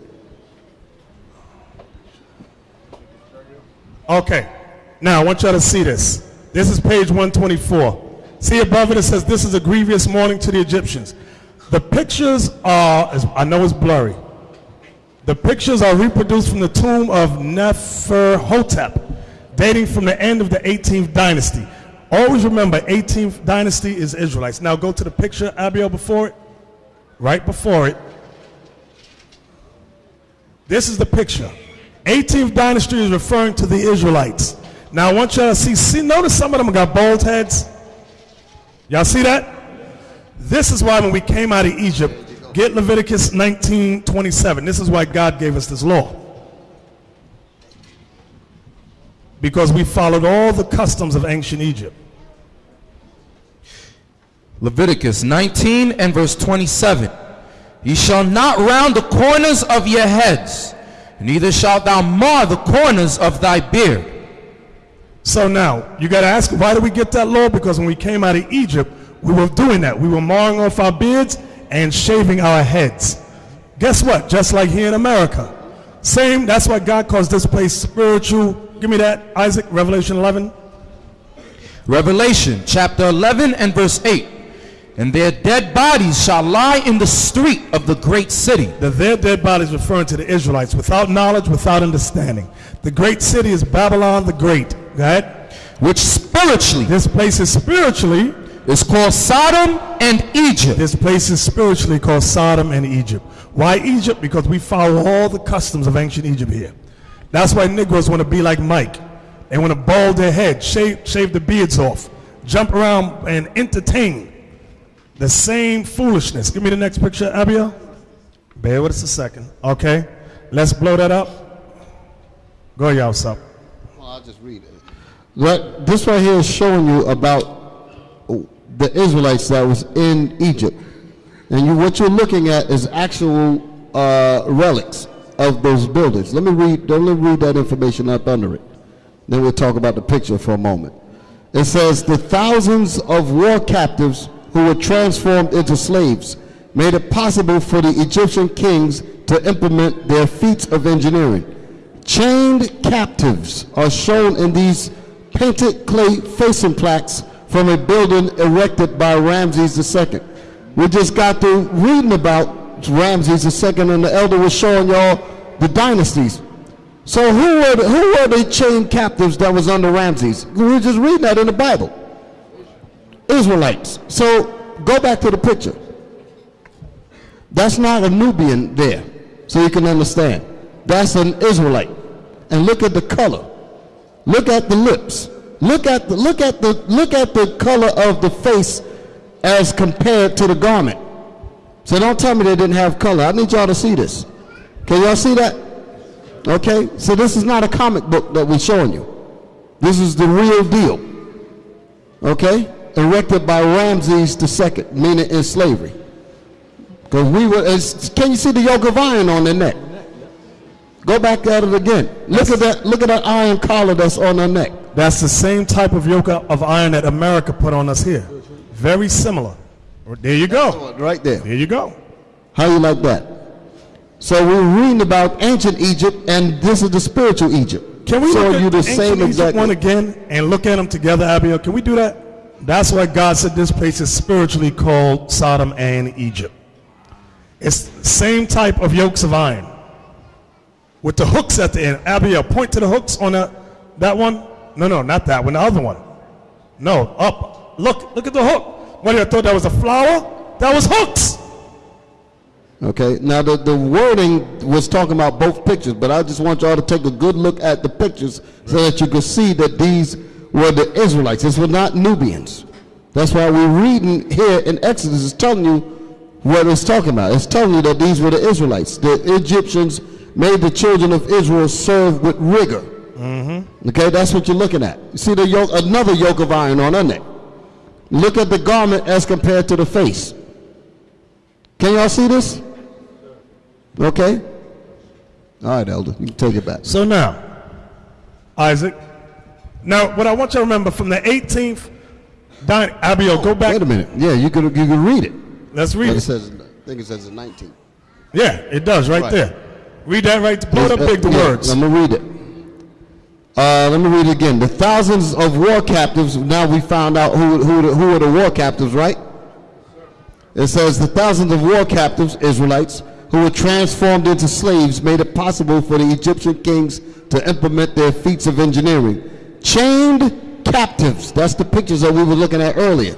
Okay. Now, I want y'all to see this. This is page 124. See above it, it says, This is a grievous mourning to the Egyptians. The pictures are, I know it's blurry. The pictures are reproduced from the tomb of Neferhotep, dating from the end of the 18th dynasty. Always remember, 18th dynasty is Israelites. Now go to the picture, Abiel, before it. Right before it. This is the picture. 18th dynasty is referring to the Israelites. Now I want y'all to see, see, notice some of them got bald heads. Y'all see that? This is why when we came out of Egypt, get Leviticus 19:27. This is why God gave us this law. Because we followed all the customs of ancient Egypt. Leviticus 19 and verse 27. Ye shall not round the corners of your heads, neither shalt thou mar the corners of thy beard. So now, you got to ask, why did we get that law? Because when we came out of Egypt, we were doing that. We were marring off our beards and shaving our heads. Guess what? Just like here in America. Same, that's why God calls this place spiritual. Give me that, Isaac, Revelation 11. Revelation chapter 11 and verse 8. And their dead bodies shall lie in the street of the great city. The their dead bodies referring to the Israelites without knowledge, without understanding. The great city is Babylon the Great. right? Which spiritually This place is spiritually, is called Sodom and Egypt. this place is spiritually called Sodom and Egypt. Why Egypt? Because we follow all the customs of ancient Egypt here. That's why Negroes want to be like Mike. They want to bald their head, shave, shave the beards off, jump around and entertain the same foolishness. Give me the next picture, Abiel. Bear with us a second. Okay. Let's blow that up. Go, y'all, up. Well, I'll just read it. That, this right here is showing you about the Israelites that was in Egypt. And you, what you're looking at is actual uh, relics of those buildings. Let me read, don't let me read that information up under it. Then we'll talk about the picture for a moment. It says, the thousands of war captives who were transformed into slaves made it possible for the Egyptian kings to implement their feats of engineering. Chained captives are shown in these painted clay facing plaques from a building erected by Ramses II. We just got through reading about Ramses II, and the elder was showing y'all the dynasties. So who were the, who were the chained captives that was under Ramses? We were just reading that in the Bible. Israelites. So go back to the picture. That's not a Nubian there, so you can understand. That's an Israelite. And look at the color. Look at the lips. Look at the look at the look at the color of the face as compared to the garment. So don't tell me they didn't have color. I need y'all to see this. Can y'all see that? Okay? So this is not a comic book that we're showing you. This is the real deal. Okay? Erected by Ramses II, meaning in slavery. Because we were, can you see the yoke of iron on their neck? Go back at it again. Look at that, look at that iron collar that's on their neck. That's the same type of yoke of iron that America put on us here. Very similar. There you go. Right there. There you go. How you like that? So we're reading about ancient Egypt, and this is the spiritual Egypt. Can we show look you at the ancient same Egypt exact one again and look at them together, Abiel? Can we do that? That's why God said this place is spiritually called Sodom and Egypt. It's the same type of yokes of iron with the hooks at the end. Abiel, point to the hooks on that, that one. No, no, not that one. The other one. No, up. Look, look at the hook. What, you thought that was a flower? That was hooks. Okay, now the, the wording was talking about both pictures, but I just want y'all to take a good look at the pictures so that you can see that these were the Israelites. This were not Nubians. That's why we're reading here in Exodus, it's telling you what it's talking about. It's telling you that these were the Israelites. The Egyptians made the children of Israel serve with rigor. Mm-hmm. Okay, that's what you're looking at. You see the yoke, another yoke of iron on her neck. Look at the garment as compared to the face. Can y'all see this? Okay. All right, Elder, you can take it back. So now, Isaac. Now, what I want you to remember from the 18th, Don, Abiel, go back. Wait a minute. Yeah, you could you could read it. Let's read it. it says, I think it says the 19th. Yeah, it does right, Right. there. Read that right. Blow it up Uh, big, the words. I'm gonna read it. Uh, let me read it again. The thousands of war captives. Now we found out who who who were the war captives, right? It says the thousands of war captives, Israelites, who were transformed into slaves, made it possible for the Egyptian kings to implement their feats of engineering. Chained captives. That's the pictures that we were looking at earlier.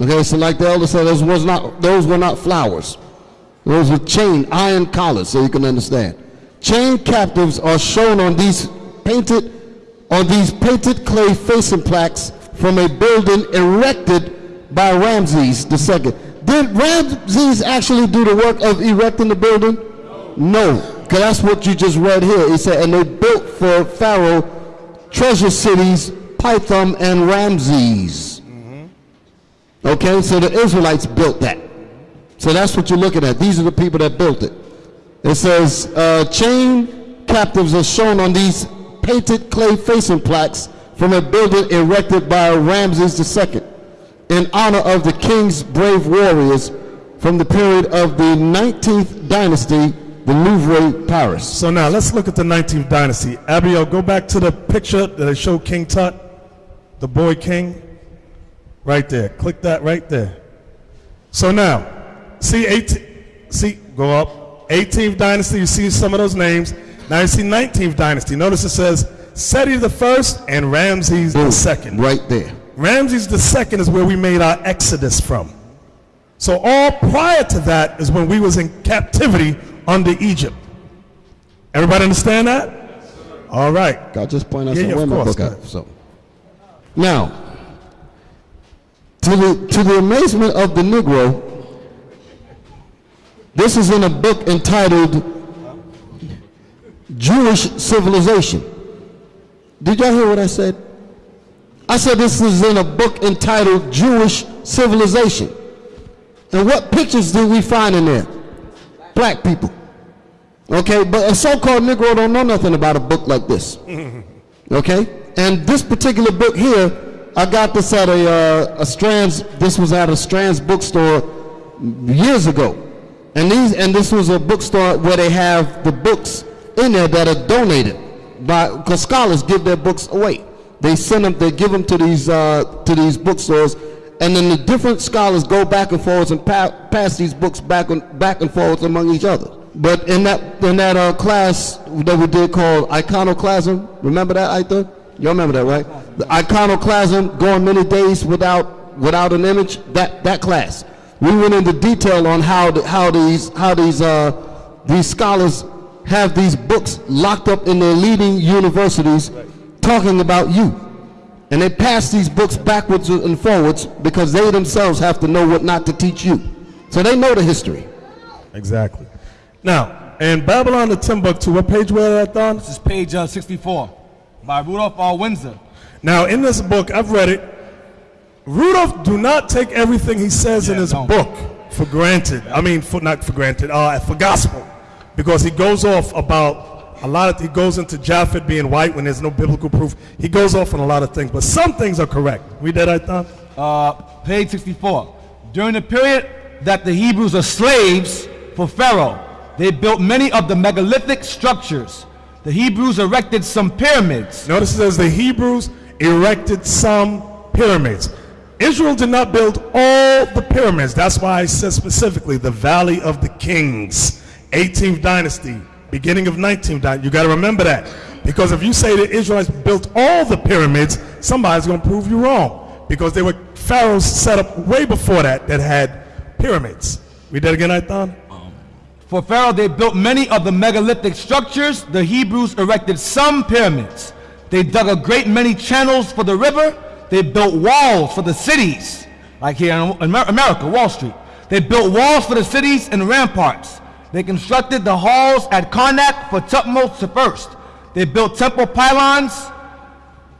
Okay, so like the elder said, those was not those were not flowers. Those were chain iron collars, so you can understand. Chained captives are shown on these painted on these painted clay facing plaques from a building erected by Ramses II. Did Ramses actually do the work of erecting the building? No, because that's what you just read here. He said, and they built for Pharaoh treasure cities, Pithom and Ramses. Okay, so the Israelites built that. So that's what you're looking at. These are the people that built it. It says, uh, chain captives are shown on these painted clay facing plaques from a building erected by Ramses II in honor of the king's brave warriors from the period of the 19th dynasty, the Louvre, Paris. So now let's look at the 19th dynasty. Abiel, go back to the picture that I showed King Tut. the boy king? Right there. Click that right there. So now, see 18, see, go up. 18th dynasty, you see some of those names. Now you see 19th dynasty. Notice it says Seti the first and Ramses the second. Right there. Ramses the second is where we made our exodus from. So all prior to that is when we was in captivity under Egypt. Everybody understand that? All right. God just point out Yeah, some yeah, women book out. So now, to the to the amazement of the Negro, this is in a book entitled Jewish Civilization. Did y'all hear what I said? I said this is in a book entitled Jewish Civilization. And what pictures do we find in there? Black people. Okay, but a so-called Negro don't know nothing about a book like this. [laughs] Okay, and this particular book here, I got this at a, uh, a Strands. This was at a Strands bookstore years ago, and these and this was a bookstore where they have the books in there that are donated by because scholars give their books away. They send them, they give them to these uh, to these bookstores, and then the different scholars go back and forth and pa- pass these books back and back and forwards among each other. But in that in that uh, class that we did called iconoclasm, remember that thought? You remember that, right? The iconoclasm, going many days without without an image. That that class, we went into detail on how the, how these how these uh, these scholars have these books locked up in their leading universities, talking about you, and they pass these books backwards and forwards because they themselves have to know what not to teach you. So they know the history. Exactly. Now, in Babylon to Timbuktu, what page were that on? This is page uh, 64 by Rudolph R. Windsor. Now, in this book, I've read it. Rudolph, do not take everything he says in his book for granted. I mean, for not for granted, uh, for gospel, because he goes off about a lot of. He goes into Japhet being white when there's no biblical proof. He goes off on a lot of things, but some things are correct. Read that, I thought. Uh, page 64. During the period that the Hebrews are slaves for Pharaoh, they built many of the megalithic structures. The Hebrews erected some pyramids. Notice it says the Hebrews erected some pyramids. Israel did not build all the pyramids. That's why I said specifically the Valley of the Kings, 18th dynasty, beginning of 19th dynasty. You got to remember that. Because if you say the Israelites built all the pyramids, somebody's going to prove you wrong. Because there were pharaohs set up way before that that had pyramids. Read that again, Aithan. Um, for Pharaoh, they built many of the megalithic structures. The Hebrews erected some pyramids. They dug a great many channels for the river. They built walls for the cities, like here in America, Wall Street. They built walls for the cities and ramparts. They constructed the halls at Karnak for Tutmosis I. They built temple pylons,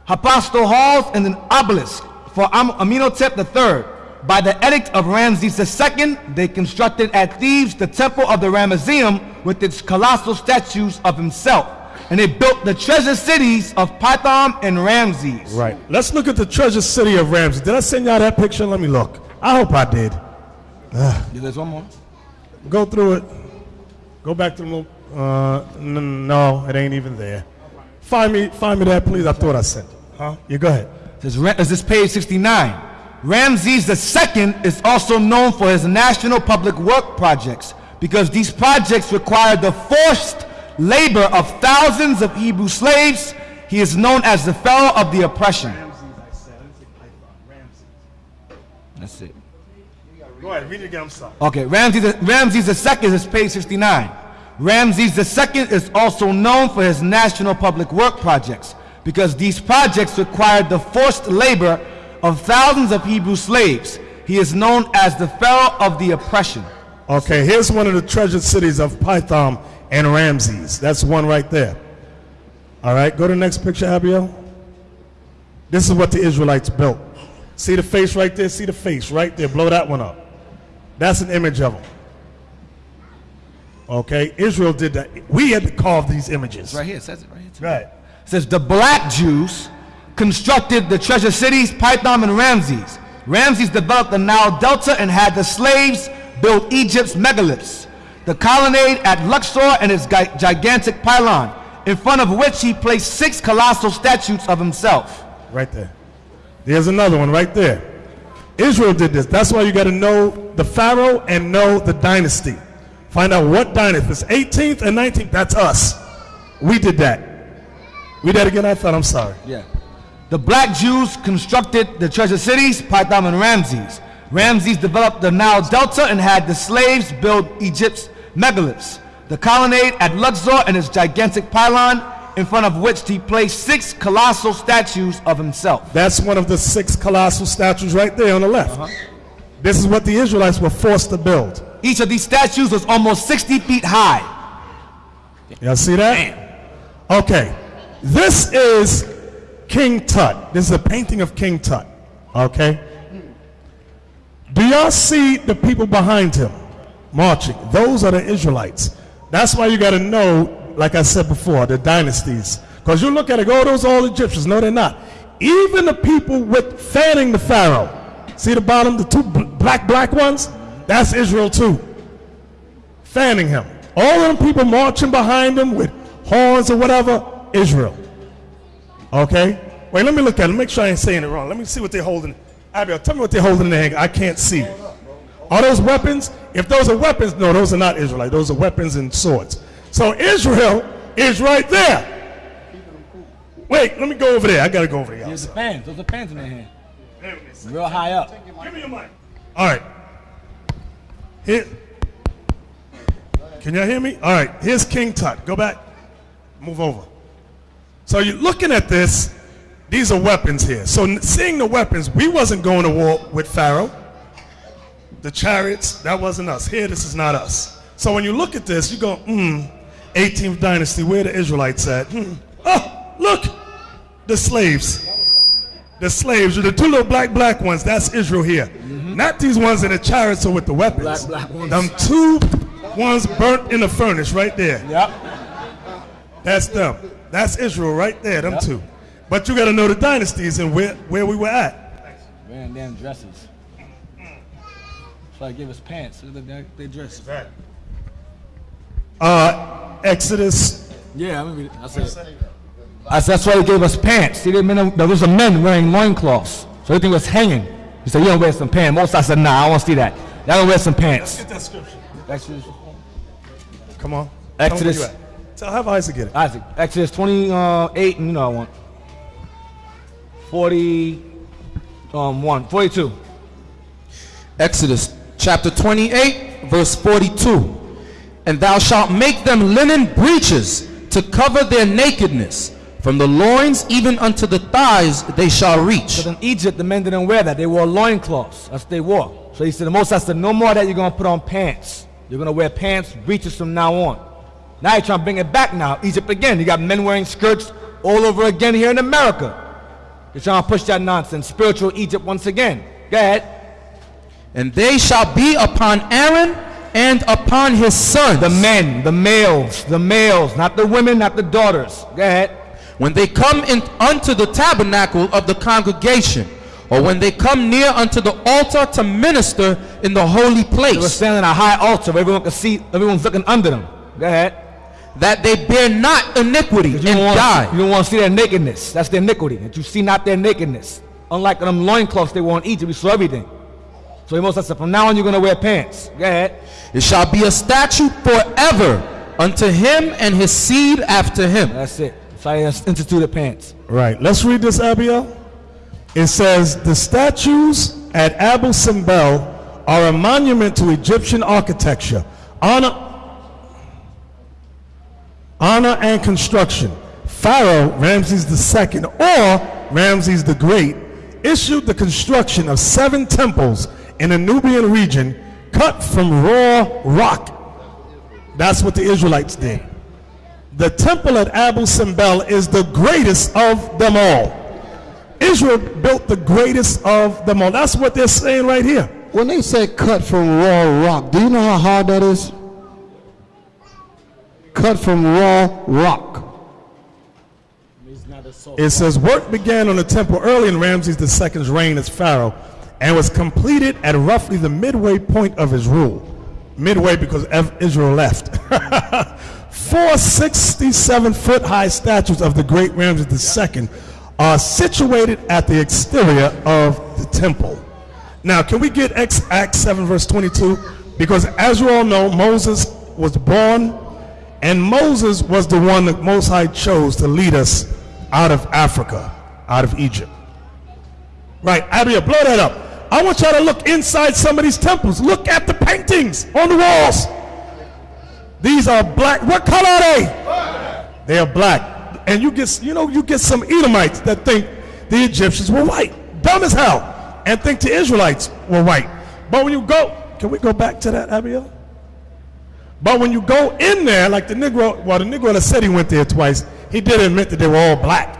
hypostyle halls, and an obelisk for Am- Amenhotep III. By the edict of Ramses II, they constructed at Thebes the temple of the Ramesseum with its colossal statues of himself. And they built the treasure cities of Pithom and Ramses. Right. Let's look at the treasure city of Ramses. Did I send y'all that picture? Let me look. I hope I did. Ugh. There's one more. Go through it. Go back to the little. Uh, n- no, it ain't even there. Find me, find me that, please. I thought I sent it. Huh? You go ahead. This is, this page 69. Ramses II is also known for his national public work projects because these projects required the forced labor of thousands of Hebrew slaves. He is known as the Pharaoh of the oppression. That's it. Go ahead. Read it again. I'm sorry. Okay, Ramses, Ramses II is page 69. Ramses II is also known for his national public work projects because these projects required the forced labor of thousands of Hebrew slaves. He is known as the Pharaoh of the oppression. Okay, here's one of the treasured cities of Pithom and Ramses. That's one right there. All right, go to the next picture, Abiel. This is what the Israelites built. See the face right there? See the face right there? Blow that one up. That's an image of them. Okay, Israel did that. We had to carve these images. Right here, it says it right here. Right. It says the black Jews constructed the treasure cities Pithom and Ramses. Ramses developed the Nile Delta and had the slaves build Egypt's megaliths. The colonnade at Luxor and its gigantic pylon, in front of which he placed six colossal statues of himself. Right there. There's another one right there. Israel did this. That's why you got to know the Pharaoh and know the dynasty. Find out what dynasty. It's 18th and 19th, that's us. We did that. We did that again. I thought. I'm sorry. Yeah. The black Jews constructed the treasure cities, Pithom and Ramses. Ramses developed the Nile Delta and had the slaves build Egypt's megaliths. The colonnade at Luxor and its gigantic pylon, in front of which he placed six colossal statues of himself. That's one of the six colossal statues right there on the left. Uh-huh. This is what the Israelites were forced to build. Each of these statues was almost 60 feet high. Y'all see that? Okay. This is King Tut. This is a painting of King Tut. Okay? Do y'all see the people behind him marching? Those are the Israelites. That's why you got to know, like I said before, the dynasties. Because you look at it, oh, those all Egyptians. No, they're not. Even the people with fanning the Pharaoh. See the bottom, the two black, black ones? That's Israel too. Fanning him. All them people marching behind him with horns or whatever, Israel. Okay? Wait, let me look at it. Make sure I ain't saying it wrong. Let me see what they're holding. Abiel, tell me what they're holding in their hand. I can't see. Are those weapons? If those are weapons, no, those are not Israelite. Those are weapons and swords. So Israel is right there. Wait, let me go over there. I gotta go over there. Here's the fans. Those are fans in their hand. Real high up. Give me your mic. All right. Here. Can y'all hear me? All right. Here's King Tut. Go back. Move over. So you're looking at this. These are weapons here. So seeing the weapons, we wasn't going to war with Pharaoh. The chariots, that wasn't us. Here, this is not us. So when you look at this, you go, hmm, 18th dynasty, where the Israelites at? Hmm. Oh, look, the slaves. The slaves, the two little black, black ones, that's Israel here. Not these ones in the chariots or with the weapons. Black, black ones. Them two ones burnt in the furnace right there. Yep. That's them. That's Israel right there, them two. But you got to know the dynasties and where, where we were at. Wearing damn dresses. Why I gave us pants. Look at that, they dress. Uh, Exodus. Yeah, I mean, that's it. I said, that's why they gave us pants. See, they men, there was a men wearing loincloths. So everything was hanging. He said, you don't wear some pants. Most I said, nah, I want to see that. Y'all don't wear some pants. Get that scripture. Exodus. Come on. Tell 'em where Exodus. you at. Tell have Isaac get it. Isaac. Exodus 28, and you know I want. 40, um, 1, 42. Exodus chapter 28, verse 42. And thou shalt make them linen breeches to cover their nakedness. From the loins even unto the thighs they shall reach. But in Egypt, the men didn't wear that. They wore loincloths. That's what they wore. So he said, the Most said, no more that you're going to put on pants. You're going to wear pants, breeches from now on. Now you're trying to bring it back now. Egypt again. You got men wearing skirts all over again here in America. You're trying to push that nonsense. Spiritual Egypt once again. Go ahead. And they shall be upon Aaron and upon his sons. The men, the males, the males, not the women, not the daughters. Go ahead. when they come in unto the tabernacle of the congregation, or when they come near unto the altar to minister in the holy They were place, standing at a high altar where everyone can see, everyone's looking under them. Go ahead. that they bear not iniquity You and want, die. you don't want to see their nakedness. That's their iniquity. That you see not their nakedness. Unlike them loincloths they wore in Egypt, we saw everything. So he most said, from now on you're going to wear pants. Go ahead. It shall be a statute forever unto him and his seed after him. That's it. So I instituted pants. Right. Let's read this, Abiel. It says, The statues at Abu Simbel are a monument to Egyptian architecture, honor, honor and construction. Pharaoh Ramses II or Ramses the Great issued the construction of seven temples in the Nubian region cut from raw rock. That's what the Israelites did. The temple at Abu Simbel is the greatest of them all. Israel built the greatest of them all. That's what they're saying right here. When they say cut from raw rock, do you know how hard that is? Cut from raw rock. It says work began on the temple early in Ramses II's reign as pharaoh and was completed at roughly the midway point of his rule. Midway because Israel left. [laughs] Four 67 foot high statues of the great Ramses II are situated at the exterior of the temple. Now, can we get Acts, Acts 7, verse 22? Because as you all know, Moses was born, and Moses was the one that Most High chose to lead us out of Africa, out of Egypt. Right, Abia, blow that up. I want y'all to look inside some of these temples. Look at the paintings on the walls. These are black. What color are they? They are black. And you get, you know, you get some Edomites that think the Egyptians were white. Dumb as hell. And think the Israelites were white. But when you go, can we go back to that, Abiel? But when you go in there, like the Negro, well, the Negro that said he went there twice, he did admit that they were all black.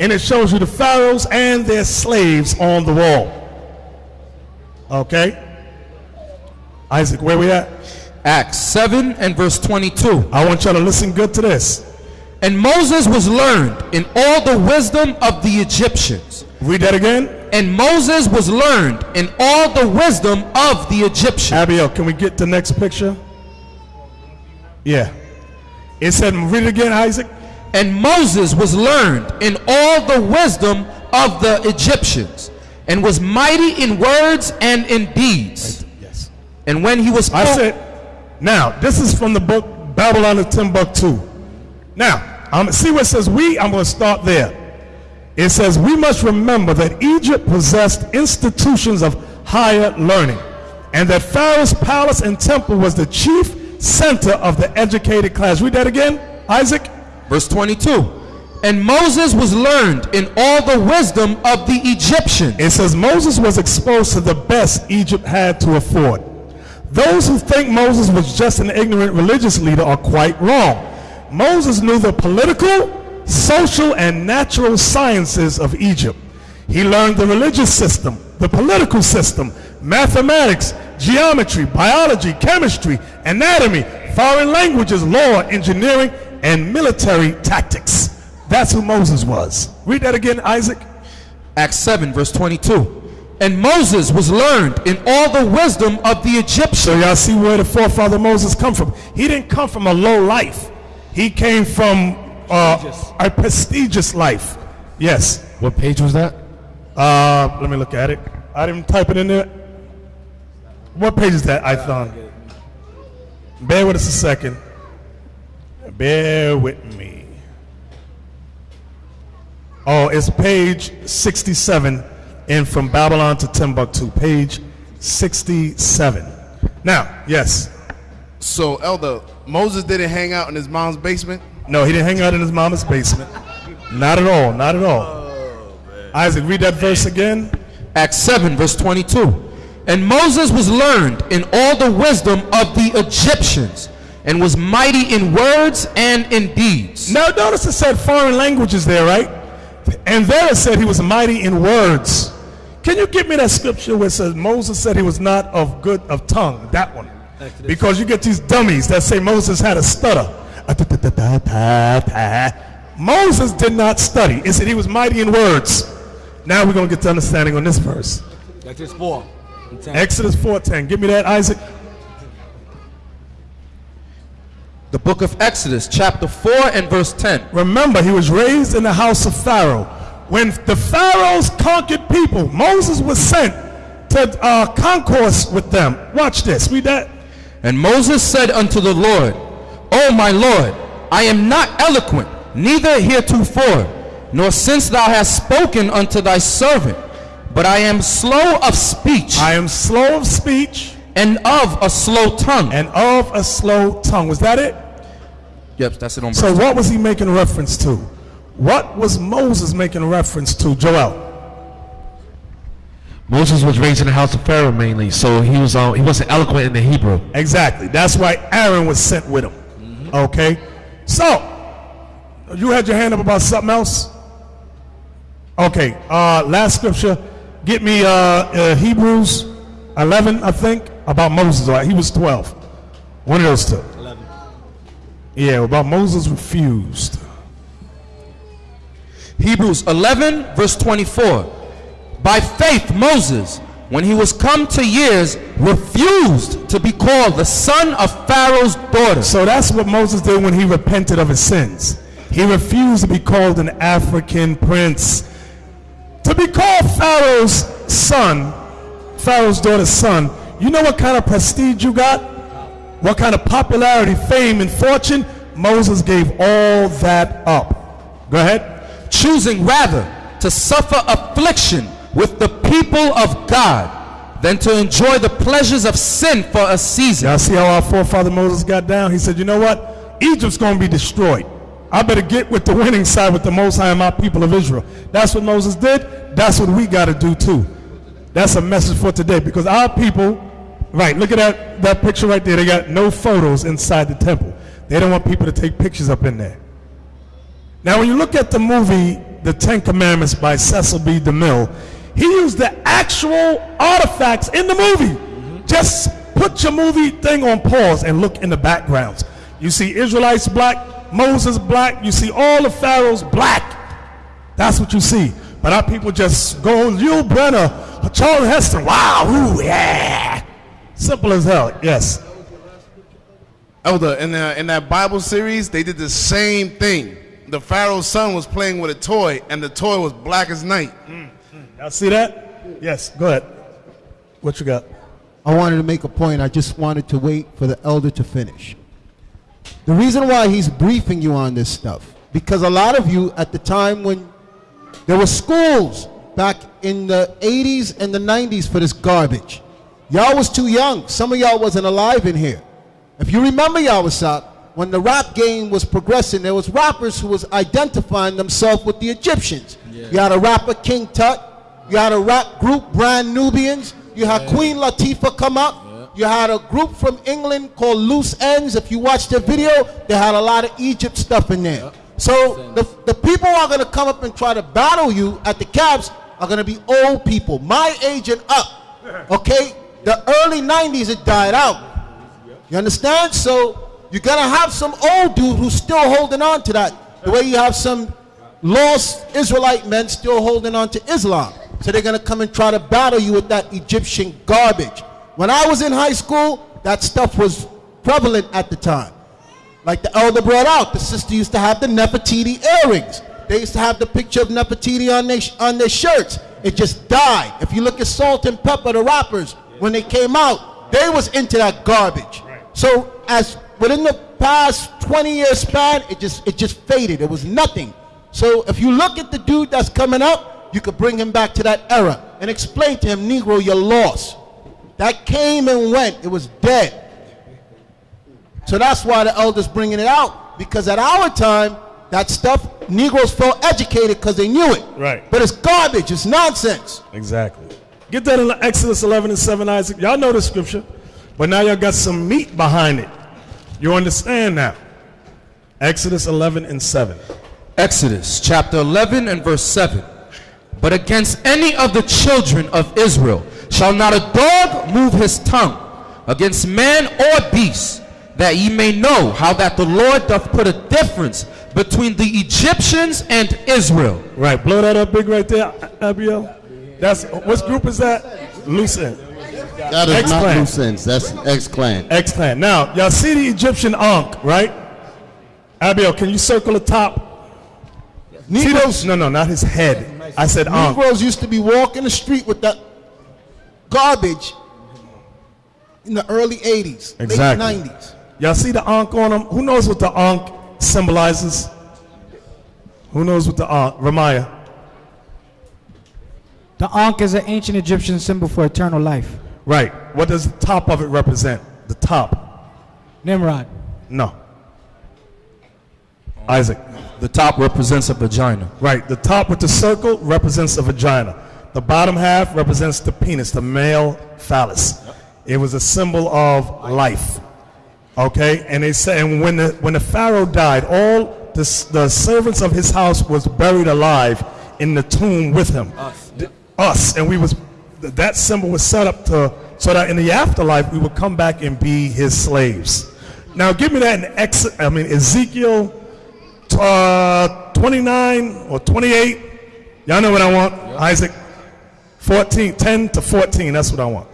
And it shows you the pharaohs and their slaves on the wall. Okay? Isaac, where we at? Acts 7 and verse 22. I want y'all to listen good to this. And Moses was learned in all the wisdom of the Egyptians. Read that again. And Moses was learned in all the wisdom of the Egyptians. Abiel, can we get the next picture? Yeah. It said, read it again, Isaac. And Moses was learned in all the wisdom of the Egyptians, and was mighty in words and in deeds. Yes. And when he was I said, now, this is from the book Babylon of Timbuktu. Now, um, see where it says we? I'm going to start there. It says, we must remember that Egypt possessed institutions of higher learning, and that Pharaoh's palace and temple was the chief center of the educated class. Read that again, Isaac. Verse 22. And Moses was learned in all the wisdom of the Egyptians. It says Moses was exposed to the best Egypt had to afford. Those who think Moses was just an ignorant religious leader are quite wrong. Moses knew the political, social, and natural sciences of Egypt. He learned the religious system, the political system, mathematics, geometry, biology, chemistry, anatomy, foreign languages, law, engineering, and military tactics. That's who Moses was. Read that again, Isaac. Acts 7, verse 22. And Moses was learned in all the wisdom of the Egyptians. So y'all see where the forefather Moses come from. He didn't come from a low life. He came from uh, a prestigious life. Yes. What page was that? Uh, let me look at it. I didn't type it in there. What page is that, I thought? Bear with us a second. Bear with me. Oh, it's page 67 in From Babylon to Timbuktu. Page 67. Now, yes. So, Elder, Moses didn't hang out in his mom's basement? No, he didn't hang out in his mama's basement. Not at all. Not at all. Oh, Isaac, read that verse again. Acts 7, verse 22. And Moses was learned in all the wisdom of the Egyptians, and was mighty in words and in deeds. Now, notice it said foreign languages there, right? And there it said he was mighty in words. Can you give me that scripture where it says Moses said he was not of good of tongue? That one. Because you get these dummies that say Moses had a stutter. Moses did not study. It said he was mighty in words. Now we're going to get to understanding on this verse. Exodus 4. 10. Exodus 4.10. Give me that, Isaac. The book of Exodus, chapter 4 and verse 10. Remember, he was raised in the house of Pharaoh. When the Pharaohs conquered people, Moses was sent to uh, concourse with them. Watch this. Read that. And Moses said unto the Lord, O my Lord, I am not eloquent, neither heretofore, nor since thou hast spoken unto thy servant, but I am slow of speech. I am slow of speech. And of a slow tongue. And of a slow tongue. Was that it? Yep, that's it on So what was he making reference to? What was Moses making reference to, Joel? Moses was raised in the house of Pharaoh mainly, so he was um, he wasn't eloquent in the Hebrew. Exactly. That's why Aaron was sent with him. Okay? So, you had your hand up about something else? Okay. Uh, last scripture. Get me uh, uh, Hebrews 11, I think, about Moses. All right? He was 12. One of those two. 11. Yeah, about Moses refused. Hebrews 11, verse 24. By faith, Moses, when he was come to years, refused to be called the son of Pharaoh's daughter. So that's what Moses did when he repented of his sins. He refused to be called an African prince. To be called Pharaoh's son, Pharaoh's daughter's son, you know what kind of prestige you got? What kind of popularity, fame, and fortune? Moses gave all that up. Go ahead. Choosing rather to suffer affliction with the people of God than to enjoy the pleasures of sin for a season. Y'all see how our forefather Moses got down? He said, you know what? Egypt's going to be destroyed. I better get with the winning side with the Most High and my people of Israel. That's what Moses did. That's what we got to do too. That's a message for today because our people, right, look at that, that picture right there. They got no photos inside the temple. They don't want people to take pictures up in there. Now, when you look at the movie The Ten Commandments by Cecil B. DeMille, he used the actual artifacts in the movie. Mm-hmm. Just put your movie thing on pause and look in the backgrounds. You see Israelites black, Moses black, you see all the pharaohs black. That's what you see. But our people just go, Yul Brynner, Charles Heston, wow, ooh, yeah. Simple as hell, yes. Elder, in, the, in that Bible series, they did the same thing. The Pharaoh's son was playing with a toy, and the toy was black as night. Mm, mm. Y'all see that? Yes, go ahead. What you got? I wanted to make a point. I just wanted to wait for the elder to finish. The reason why he's briefing you on this stuff, because a lot of you at the time when there were schools back in the 80s and the 90s for this garbage. Y'all was too young. Some of y'all wasn't alive in here. If you remember Yawasop, when the rap game was progressing, there was rappers who was identifying themselves with the Egyptians. You had a rapper King Tut. You had a rap group Brand Nubians. You had Queen Latifah come up. You had a group from England called Loose Ends. If you watch their video, they had a lot of Egypt stuff in there. So the, the people who are going to come up and try to battle you at the cabs are going to be old people, my age and up. [laughs] Okay? The early 90s, it died out. You understand? So you're going to have some old dude who's still holding on to that. The way you have some lost Israelite men still holding on to Islam. So they're going to come and try to battle you with that Egyptian garbage. When I was in high school, that stuff was prevalent at the time. Like the elder brought out, the sister used to have the Nefertiti earrings. They used to have the picture of Nefertiti on their, on their shirts. It just died. If you look at Salt-N-Pepa, the rappers, when they came out, they was into that garbage. So as within the past 20 year span, it just it just faded. It was nothing. So if you look at the dude that's coming up, you could bring him back to that era and explain to him, Negro, you're lost. That came and went. It was dead. So that's why the elders bringing it out because at our time, that stuff Negroes felt educated because they knew it. Right. But it's garbage. It's nonsense. Exactly. Get that in Exodus 11 and 7, Isaac. Y'all know the scripture, but now y'all got some meat behind it. You understand now. Exodus 11 and 7. Exodus chapter 11 and verse 7. But against any of the children of Israel shall not a dog move his tongue against man or beast, that ye may know how that the Lord doth put a difference between the Egyptians and Israel. Right, blow that up big right there, Abiel. That's what group is that? Loose end. That is not X-Clan. loose ends. That's X Clan. X Clan. Now, y'all see the Egyptian Ankh, right? Abiel, can you circle the top? See those? No, no, not his head. I said Ankh. Negroes used to be walking the street with that garbage in the early 80s, Exactly. late 90s. Y'all see the Ankh on them? Who knows what the Ankh symbolizes? Who knows what the Ankh? Ramaya. The Ankh is an ancient Egyptian symbol for eternal life. Right. What does the top of it represent? The top. Nimrod. No. Isaac. The top represents a vagina. Right. The top with the circle represents a vagina. The bottom half represents the penis, the male phallus. It was a symbol of life. Okay, and they say, and when the when the pharaoh died, all the, the servants of his house was buried alive in the tomb with him. Us, us, and we was that symbol was set up to so that in the afterlife we would come back and be his slaves. Now, give me that in Ex, I mean Ezekiel uh, 29 or 28. Y'all know what I want, Isaac. 14, 10 to 14. That's what I want.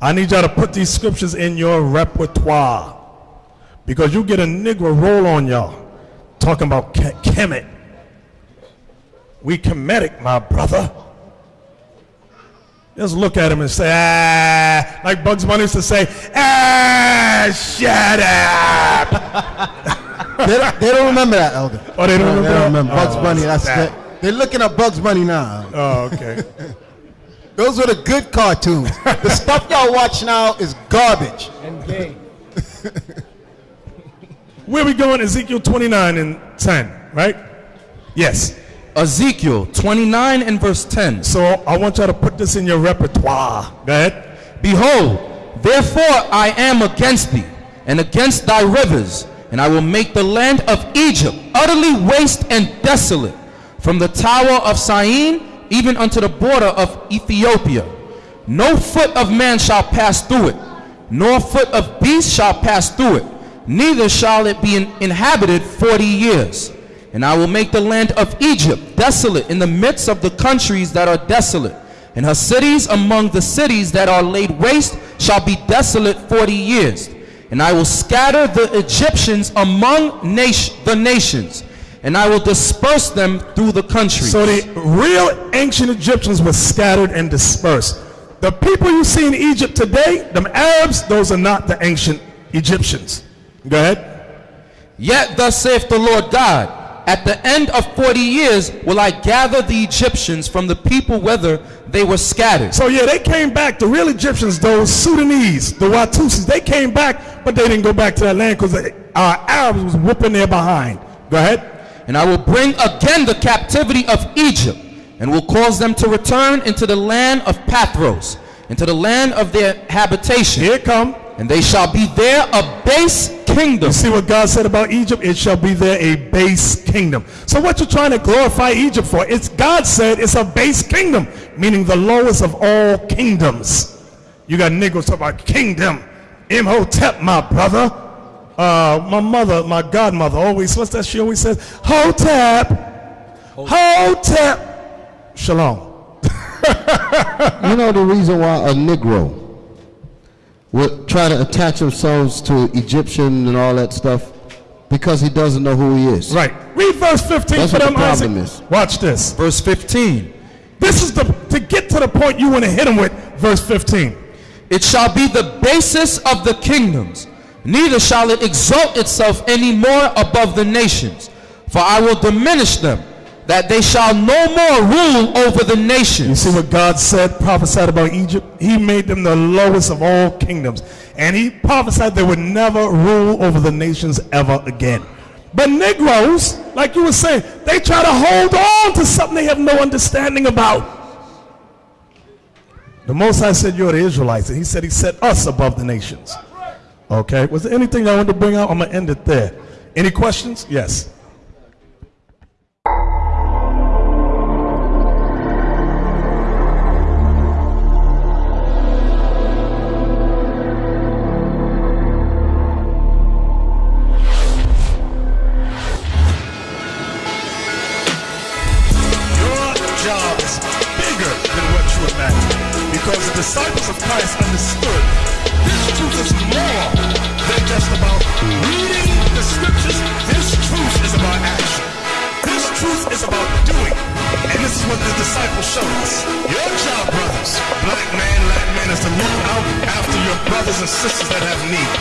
I need y'all to put these scriptures in your repertoire because you get a Negro roll on y'all talking about Ke- Kemet. We Kemetic, my brother. Just look at him and say, ah, like Bugs Bunny used to say, ah, shut up. [laughs] they, don't, they don't remember that, Elder. Oh, they don't remember They that? don't remember Bugs Oh, Bunny. That's sad. the, they're looking at Bugs Bunny now. Oh, okay. [laughs] Those were the good cartoons. the stuff y'all watch now is garbage. And [laughs] gay. Where we going? Ezekiel 29 and 10, right? Yes. Ezekiel 29 and verse 10. So I want y'all to put this in your repertoire. Go ahead. Behold, therefore I am against thee, and against thy rivers, and I will make the land of Egypt utterly waste and desolate, from the tower of Syene even unto the border of Ethiopia. No foot of man shall pass through it, nor foot of beast shall pass through it, neither shall it be inhabited forty years. And I will make the land of Egypt desolate in the midst of the countries that are desolate. And her cities among the cities that are laid waste shall be desolate forty years. And I will scatter the Egyptians among nation, the nations, and I will disperse them through the countries. So the real ancient Egyptians were scattered and dispersed. The people you see in Egypt today, them Arabs, those are not the ancient Egyptians. Go ahead. Yet thus saith the Lord God, at the end of forty years will I gather the Egyptians from the people whether they were scattered. So yeah, they came back. The real Egyptians, those Sudanese, the Watusis, they came back, but they didn't go back to that land because our Arabs was whooping their behind. Go ahead. And I will bring again the captivity of Egypt, and will cause them to return into the land of Pathros, into the land of their habitation. Here come. And they shall be there a base kingdom. You see what God said about Egypt? It shall be there a base kingdom. So what you're trying to glorify Egypt for? It's God said it's a base kingdom, meaning the lowest of all kingdoms. You got niggas talking about kingdom. Imhotep, my brother. Uh, my mother, my godmother, always, what's that she always says? Hotep. Hotep. Shalom. [laughs] you know the reason why a Negro would try to attach themselves to Egyptian and all that stuff? Because he doesn't know who he is. Right. Read verse 15 That's for what them, the problem Isaac. is. Watch this. Verse 15. This is the, to get to the point you want to hit him with, verse 15. It shall be the basis of the kingdoms, neither shall it exalt itself any more above the nations. For I will diminish them, that they shall no more rule over the nations. You see what God said, prophesied about Egypt? He made them the lowest of all kingdoms. And he prophesied they would never rule over the nations ever again. But Negroes, like you were saying, they try to hold on to something they have no understanding about. The Most High said, You're the Israelites. And he said, He set us above the nations. Okay. Was there anything I wanted to bring out? I'm going to end it there. Any questions? Yes. Disciples of Christ understood this truth is more than just about reading the scriptures. This truth is about action. This truth is about doing. And this is what the disciples showed us. Your job, brothers, black man, Latin man, is to look out after your brothers and sisters that have need.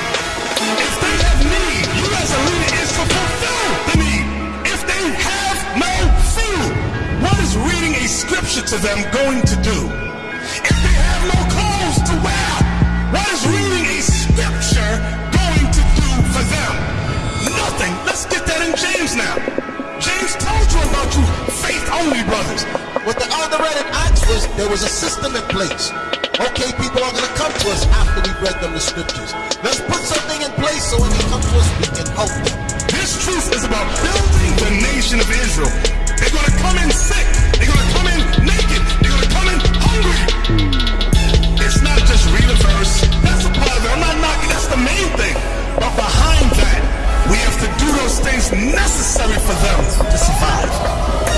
If they have need, you as a leader is to fulfill the need. If they have no food, what is reading a scripture to them going to do? If they have to. What is reading a scripture going to do for them? Nothing. Let's get that in James now. James told you about you faith-only brothers. With the other red and Oxford, there was a system in place. Okay, people are going to come to us after we read them the scriptures. Let's put something in place so when they come to us, we can help. This truth is about building the nation of Israel. They're going to come in sick. They're going to come in naked. They're going to come in hungry. That's that's a part of it. I'm not knocking. That's the main thing. But behind that, we have to do those things necessary for them to survive.